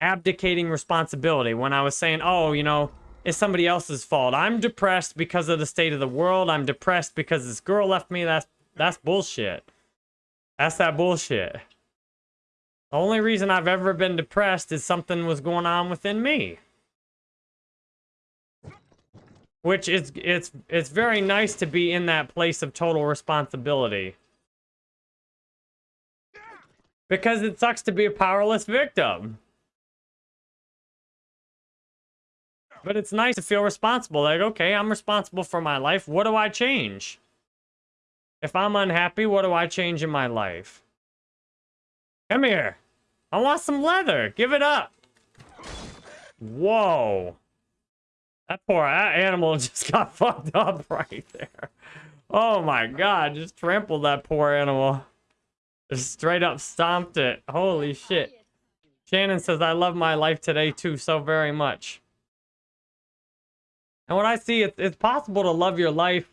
abdicating responsibility, when I was saying, oh, you know, it's somebody else's fault. I'm depressed because of the state of the world. I'm depressed because this girl left me. That's that's bullshit. That's that bullshit. The only reason I've ever been depressed is something was going on within me. Which is it's it's very nice to be in that place of total responsibility. Because it sucks to be a powerless victim. But it's nice to feel responsible. Like, okay, I'm responsible for my life. What do I change? If I'm unhappy, what do I change in my life? Come here. I want some leather. Give it up. Whoa. That poor that animal <laughs> just got fucked up right there. Oh my god, just trampled that poor animal. Just straight up stomped it. Holy shit. Shannon says, I love my life today too so very much. And when I see it, it's possible to love your life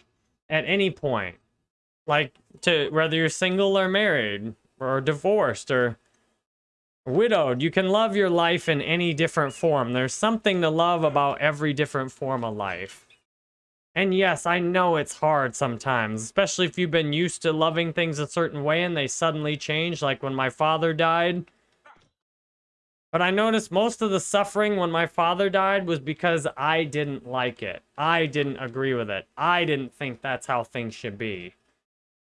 at any point. Like to whether you're single or married or divorced or widowed, you can love your life in any different form. There's something to love about every different form of life. And yes, I know it's hard sometimes, especially if you've been used to loving things a certain way and they suddenly change, like when my father died. But I noticed most of the suffering when my father died was because I didn't like it. I didn't agree with it. I didn't think that's how things should be.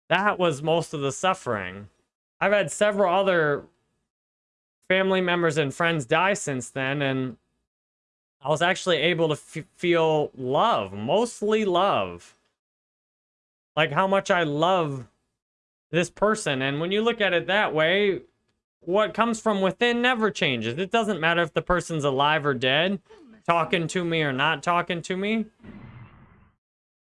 That was most of the suffering. I've had several other family members and friends die since then, and I was actually able to feel love, mostly love. Like how much I love this person. And when you look at it that way, what comes from within never changes. It doesn't matter if the person's alive or dead, talking to me or not talking to me.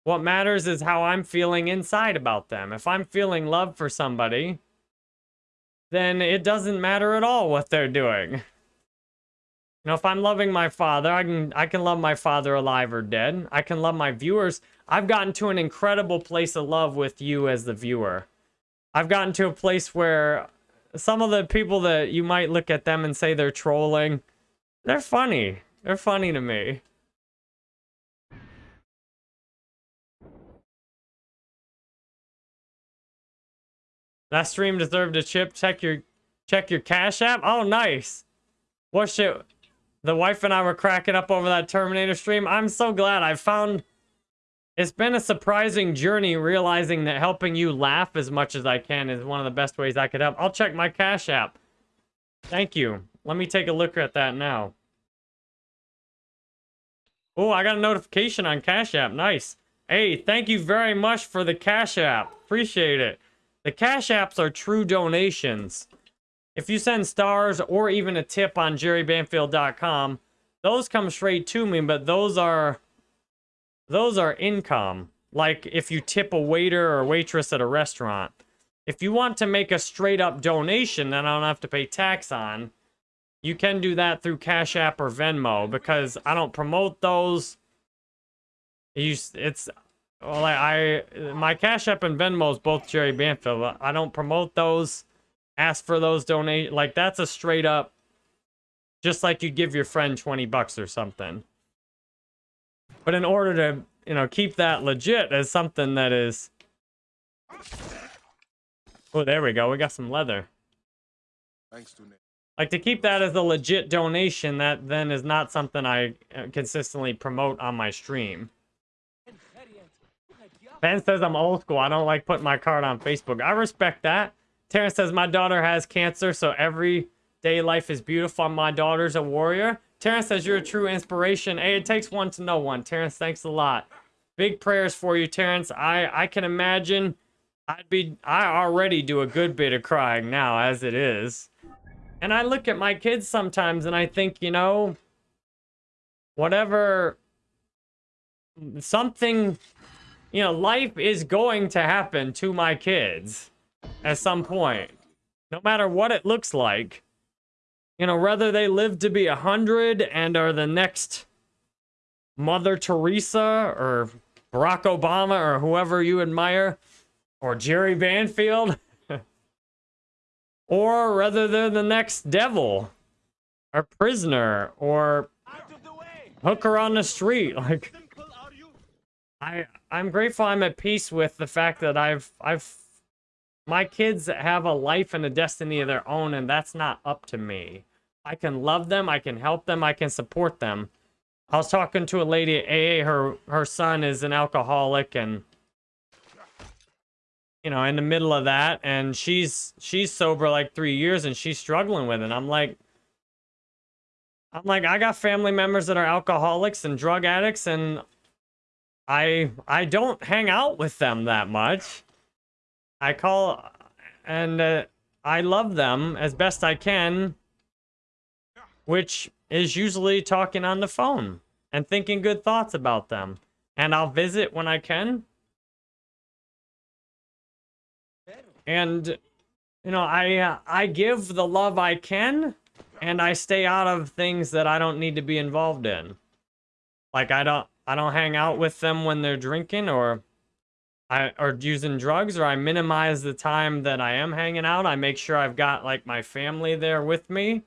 What matters is how I'm feeling inside about them. If I'm feeling love for somebody, then it doesn't matter at all what they're doing. You know, if I'm loving my father, I can I can love my father alive or dead. I can love my viewers. I've gotten to an incredible place of love with you as the viewer. I've gotten to a place where some of the people that you might look at them and say they're trolling, they're funny. They're funny to me. That stream deserved a chip. Check your check your cash app. Oh, nice. What shit? The wife and I were cracking up over that Terminator stream. I'm so glad I found. It's been a surprising journey realizing that helping you laugh as much as I can is one of the best ways I could help. I'll check my cash app. Thank you. Let me take a look at that now. Oh, I got a notification on Cash App. Nice. Hey, thank you very much for the Cash App. Appreciate it. The Cash Apps are true donations. If you send stars or even a tip on jerrybanfield.com, those come straight to me, but those are those are income. Like if you tip a waiter or waitress at a restaurant. If you want to make a straight up donation that I don't have to pay tax on, you can do that through Cash App or Venmo because I don't promote those. You, it's well, I, I my Cash App and Venmo is both Jerry Banfield. I don't promote those. Ask for those donate like that's a straight up, just like you give your friend twenty bucks or something. But in order to you know keep that legit as something that is. Oh, there we go. We got some leather. Thanks to Nick. Like to keep that as a legit donation, that then is not something I uh, consistently promote on my stream. Ben says I'm old school. I don't like putting my card on Facebook. I respect that. Terrence says my daughter has cancer, so every day life is beautiful. My daughter's a warrior. Terrence says you're a true inspiration. Hey, it takes one to know one. Terrence, thanks a lot. Big prayers for you, Terrence. I I can imagine I'd be I already do a good bit of crying now as it is. And I look at my kids sometimes and I think, you know, whatever something you know, life is going to happen to my kids at some point. No matter what it looks like. You know, whether they live to be a hundred and are the next Mother Teresa or Barack Obama or whoever you admire, or Jerry Banfield, <laughs> or whether they're the next devil, or prisoner, or Out of the way! hooker on the street. <laughs> Like, Simple, are you? I I'm grateful I'm at peace with the fact that I've I've my kids have a life and a destiny of their own and that's not up to me. I can love them, I can help them, I can support them. I was talking to a lady at AA her her son is an alcoholic and you know, in the middle of that and she's she's sober like 3 years and she's struggling with it. I'm like I'm like I got family members that are alcoholics and drug addicts and I I don't hang out with them that much. I call and uh, I love them as best I can, which is usually talking on the phone and thinking good thoughts about them. And I'll visit when I can. And you know, I uh, I give the love I can and I stay out of things that I don't need to be involved in. Like I don't I don't hang out with them when they're drinking or I or using drugs or I minimize the time that I am hanging out. I make sure I've got like my family there with me.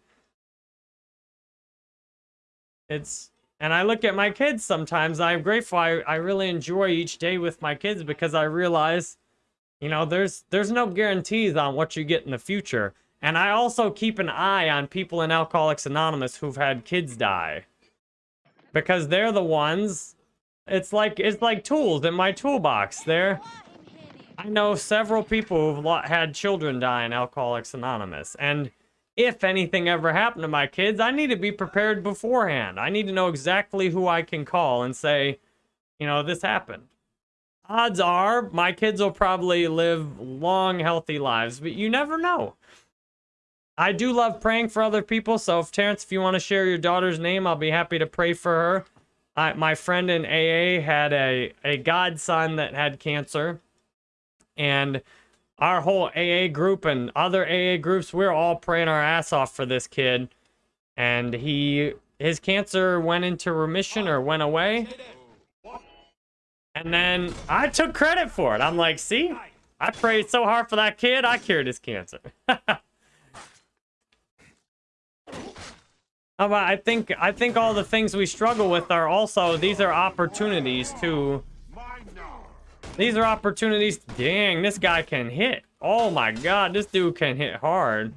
It's and I look at my kids sometimes. I'm grateful. I, I really enjoy each day with my kids because I realize, you know, there's there's no guarantees on what you get in the future. And I also keep an eye on people in Alcoholics Anonymous who've had kids die. Because they're the ones it's like it's like tools in my toolbox. There, I know several people who've had children die in Alcoholics Anonymous, and if anything ever happened to my kids, I need to be prepared beforehand. I need to know exactly who I can call and say, you know, this happened. Odds are my kids will probably live long, healthy lives, but you never know. I do love praying for other people, so if Terrence, if you want to share your daughter's name, I'll be happy to pray for her. I, my friend in AA had a, a godson that had cancer. And our whole AA group and other AA groups, we're all praying our ass off for this kid. And he his cancer went into remission or went away. And then I took credit for it. I'm like, see, I prayed so hard for that kid, I cured his cancer. <laughs> Uh, but I think I think all the things we struggle with are also these are opportunities to. These are opportunities. Dang, this guy can hit. Oh my God, this dude can hit hard.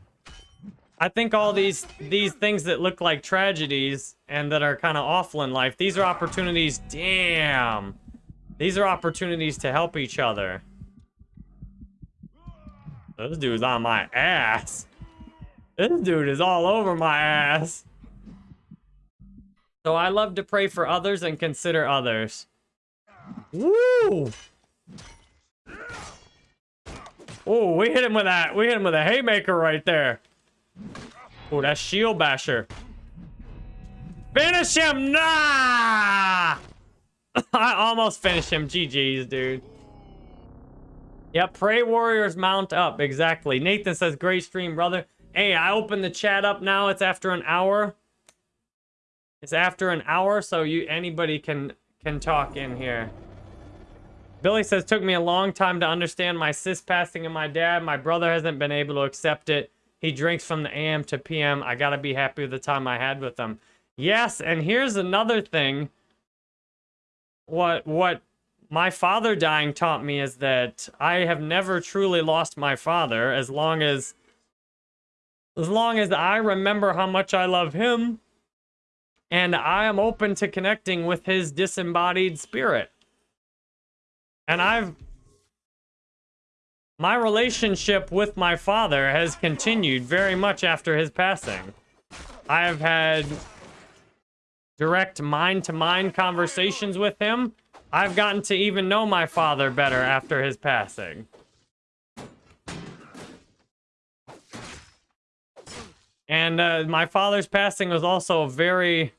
I think all these these things that look like tragedies and that are kind of awful in life, these are opportunities. Damn, these are opportunities to help each other. This dude's on my ass. This dude is all over my ass. So I love to pray for others and consider others. Woo! Oh, we hit him with that. We hit him with a haymaker right there. Oh, that's shield basher. Finish him! Nah! <laughs> I almost finished him. GG's, dude. Yep, pray warriors mount up. Exactly. Nathan says, great stream, brother. Hey, I opened the chat up now. It's after an hour. It's after an hour, so you anybody can can talk in here. Billy says, took me a long time to understand my sis passing and my dad. My brother hasn't been able to accept it. He drinks from the AM to PM. I gotta be happy with the time I had with him. Yes, and here's another thing. What what my father dying taught me is that I have never truly lost my father as long as as long as I remember how much I love him and I am open to connecting with his disembodied spirit. And I've my relationship with my father has continued very much after his passing. I have had direct mind-to-mind conversations with him. I've gotten to even know my father better after his passing. And uh, my father's passing was also a very,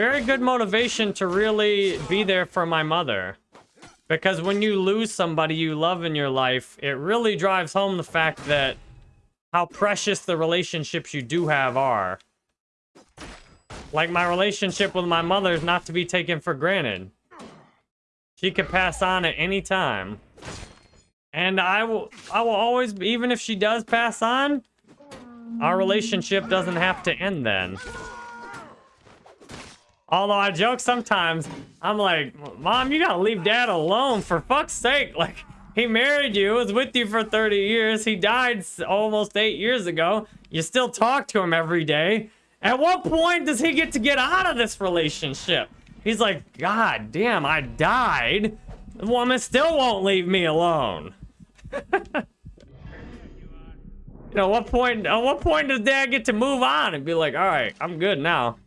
very good motivation to really be there for my mother. Because when you lose somebody you love in your life, it really drives home the fact that how precious the relationships you do have are. Like my relationship with my mother is not to be taken for granted. She could pass on at any time. And I will I will always even if she does pass on, our relationship doesn't have to end then. Although I joke sometimes, I'm like, Mom, you gotta leave Dad alone for fuck's sake. <laughs> Like, he married you, was with you for 30 years. He died almost eight years ago. You still talk to him every day. At what point does he get to get out of this relationship? He's like, God damn, I died. The woman still won't leave me alone. <laughs> You know, what point, at what point does dad get to move on and be like, all right, I'm good now.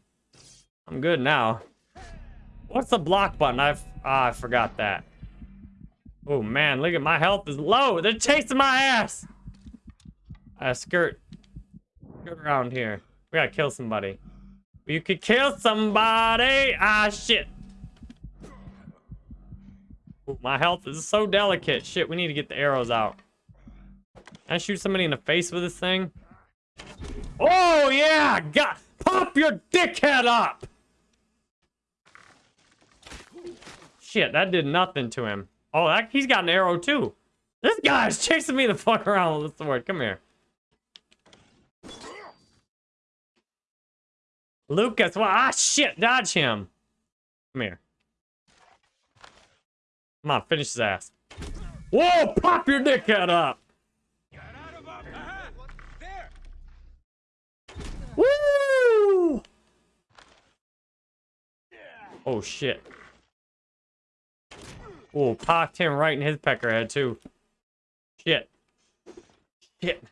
I'm good now. What's the block button? I've, ah, I forgot that. Oh man, look at my health is low. They're chasing my ass. I skirt. Skirt around here. We gotta kill somebody. You could kill somebody. Ah, shit. Ooh, my health is so delicate. Shit, we need to get the arrows out. Can I shoot somebody in the face with this thing? Oh, yeah! Got Pop your dickhead up! Shit, that did nothing to him. Oh, that, he's got an arrow too. This guy's <laughs> chasing me the fuck around with the sword. Come here. Lucas, well, ah, shit, dodge him. Come here. Come on, finish his ass. Whoa, pop your dickhead up. Woo! Oh, shit. Oh, popped him right in his pecker head, too. Shit. Shit.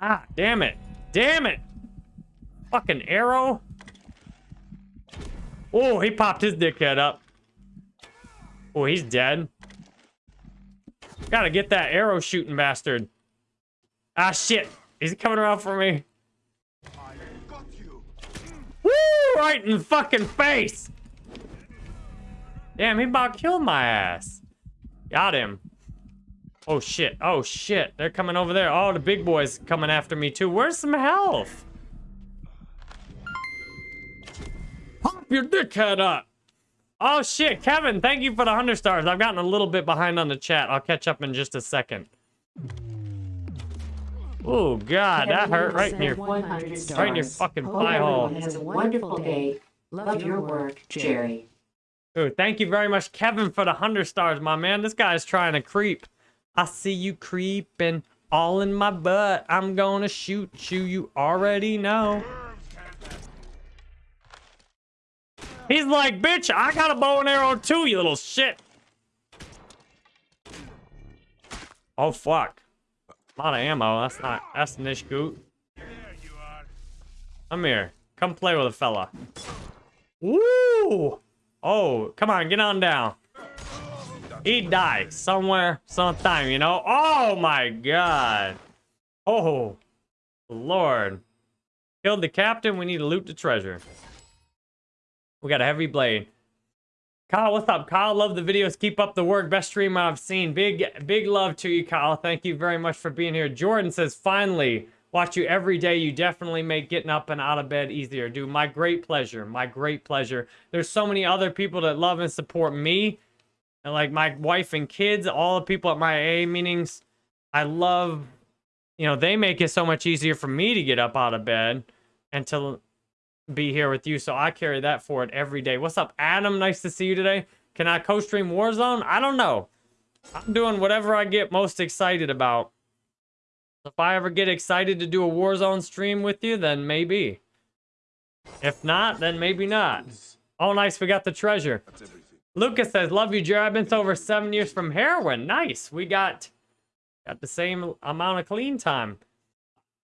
Ah, damn it. Damn it. Fucking arrow. Oh, he popped his dickhead up. Oh, he's dead. Gotta get that arrow shooting bastard. Ah, shit. He's coming around for me. Woo! Right in the fucking face. Damn, he about killed my ass. Got him. Oh shit. Oh shit. They're coming over there. Oh, the big boy's coming after me too. Where's some health? Pop your dickhead up. Oh shit, Kevin, thank you for the 100 stars. I've gotten a little bit behind on the chat. I'll catch up in just a second. Oh god, that hurt right in sent your 100 stars. right your fucking pie hole. everyone has a wonderful day. Love your work, Jerry. Ooh, thank you very much, Kevin, for the 100 stars, my man. This guy's trying to creep. I see you creeping all in my butt. I'm gonna shoot you, you already know. He's like, bitch, I got a bow and arrow too, you little shit. Oh, fuck. A lot of ammo. That's not, that's nish goot. Come here. Come play with a fella. Woo! Oh, come on, get on down. He died somewhere, sometime, you know? Oh my god. Oh, Lord. Killed the captain, we need to loot the treasure. We got a heavy blade. Kyle, what's up? Kyle, love the videos. Keep up the work. Best stream I've seen. Big, big love to you, Kyle. Thank you very much for being here. Jordan says, finally, watch you every day. You definitely make getting up and out of bed easier. Dude, my great pleasure. My great pleasure. There's so many other people that love and support me. And like my wife and kids, all the people at my AA meetings. I love, you know, they make it so much easier for me to get up out of bed and to be here with you. So I carry that forward every day. What's up, Adam? Nice to see you today. Can I co-stream Warzone? I don't know. I'm doing whatever I get most excited about. If I ever get excited to do a Warzone stream with you, then maybe. If not, then maybe not. Oh, nice. We got the treasure. Lucas says, love you, Jared. I've been to over seven years from heroin. Nice. We got, got the same amount of clean time.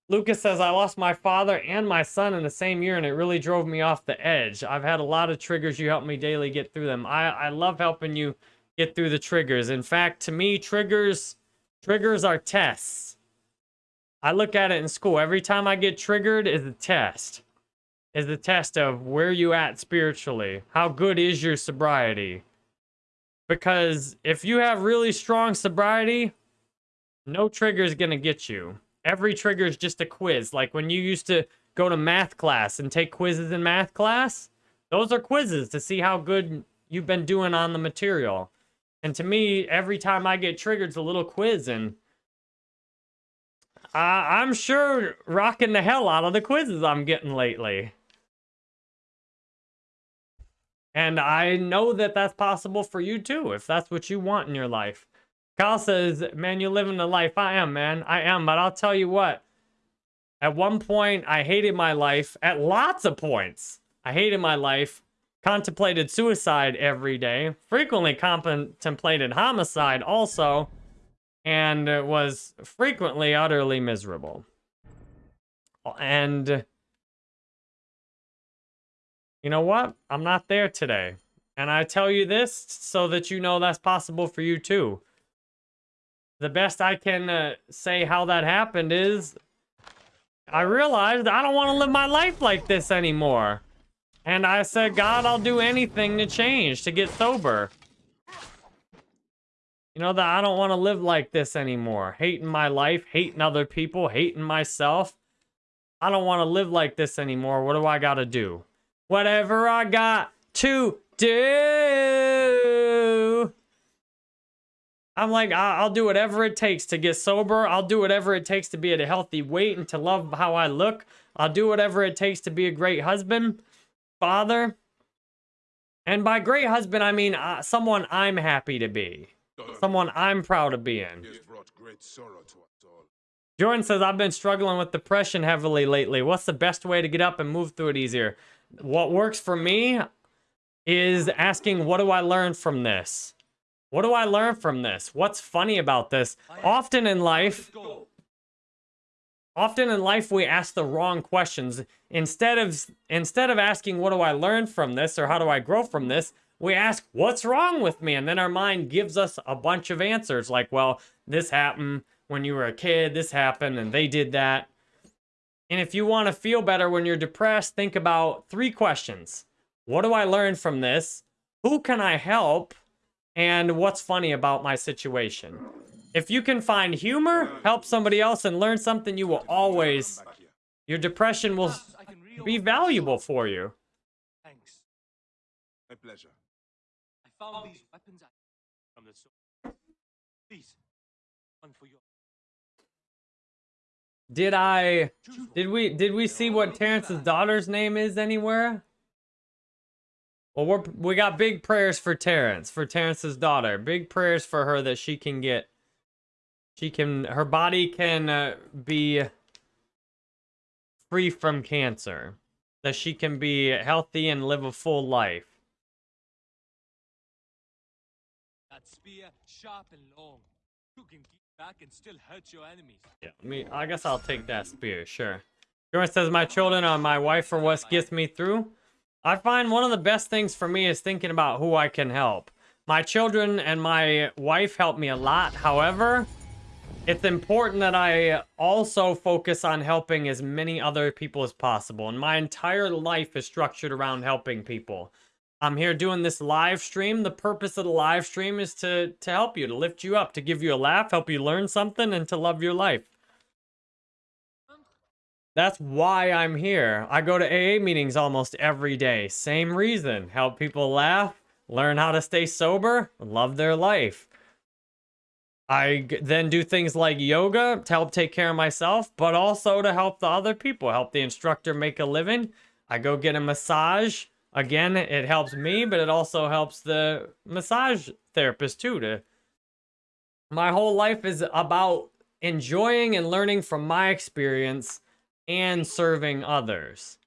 Lucas says, I lost my father and my son in the same year, and it really drove me off the edge. I've had a lot of triggers. You help me daily get through them. I, I love helping you get through the triggers. In fact, to me, triggers triggers are tests. I look at it in school. Every time I get triggered is a test. Is the test of where you at spiritually. How good is your sobriety? Because if you have really strong sobriety, no trigger is going to get you. Every trigger is just a quiz. Like when you used to go to math class and take quizzes in math class, those are quizzes to see how good you've been doing on the material. And to me, every time I get triggered, it's a little quiz. And uh, I'm sure rocking the hell out of the quizzes I'm getting lately. And I know that that's possible for you too, if that's what you want in your life. Kyle says, man, you're living the life. I am, man. I am. But I'll tell you what. At one point, I hated my life. At lots of points, I hated my life. Contemplated suicide every day. Frequently contemplated homicide also. And was frequently utterly miserable. And you know what? I'm not there today. And I tell you this so that you know that's possible for you too the best I can uh, say how that happened is I realized I don't want to live my life like this anymore. And I said, God, I'll do anything to change, to get sober. You know, that I don't want to live like this anymore. Hating my life, hating other people, hating myself. I don't want to live like this anymore. What do I got to do? Whatever I got to do. I'm like, I'll do whatever it takes to get sober. I'll do whatever it takes to be at a healthy weight and to love how I look. I'll do whatever it takes to be a great husband, father. And by great husband, I mean uh, someone I'm happy to be, someone I'm proud of being. He has brought great sorrow to us all. Jordan says, I've been struggling with depression heavily lately. What's the best way to get up and move through it easier? What works for me is asking, what do I learn from this? What do I learn from this? What's funny about this? Often in life, often in life we ask the wrong questions. Instead of instead of asking, what do I learn from this or how do I grow from this? We ask, what's wrong with me? And then our mind gives us a bunch of answers like, well, this happened when you were a kid, this happened, and they did that. And if you want to feel better when you're depressed, think about three questions. What do I learn from this? Who can I help? And what's funny about my situation? If you can find humor, help somebody else, and learn something, you will always, your depression will I can reload. be valuable for you. Thanks. My pleasure. I found these weapons at- from the store. Please, one for you. Did I, did we, did we see what Terrence's daughter's name is anywhere? Well, we're, we got big prayers for Terrence, for Terrence's daughter. Big prayers for her that she can get, she can, her body can uh, be free from cancer. That she can be healthy and live a full life. Sharp and long. You can keep back and still hurt your enemies. Yeah, me. I guess I'll take that spear, sure. Jordan says, my children are my wife are what gets me through. I find one of the best things for me is thinking about who I can help. My children and my wife help me a lot. However, it's important that I also focus on helping as many other people as possible. And my entire life is structured around helping people. I'm here doing this live stream. The purpose of the live stream is to to help you, to lift you up, to give you a laugh, help you learn something, and to love your life. That's why I'm here. I go to AA meetings almost every day. Same reason. Help people laugh, learn how to stay sober, love their life. I then do things like yoga to help take care of myself, but also to help the other people, help the instructor make a living. I go get a massage. Again, it helps me, but it also helps the massage therapist too to my whole life is about enjoying and learning from my experience and serving others.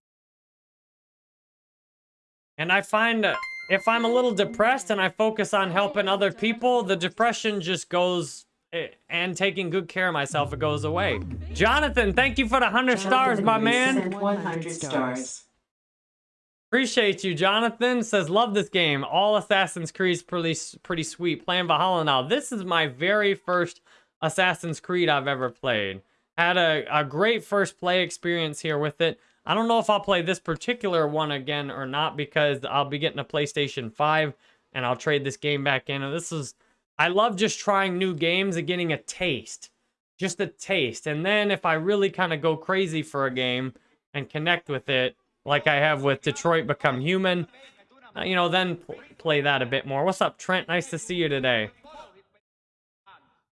And I find that if I'm a little depressed and I focus on helping other people, the depression just goes eh, and taking good care of myself, it goes away. Jonathan, thank you for the 100 stars, my man. 100 stars. Appreciate you, Jonathan. Says, love this game. All Assassin's Creed's pretty, pretty sweet. Playing Valhalla now. This is my very first Assassin's Creed I've ever played. Had a, a great first play experience here with it. I don't know if I'll play this particular one again or not because I'll be getting a PlayStation 5 and I'll trade this game back in. And this is, I love just trying new games and getting a taste. Just a taste. And then if I really kind of go crazy for a game and connect with it, like I have with Detroit Become Human, uh, you know, then pl- play that a bit more. What's up, Trent? Nice to see you today.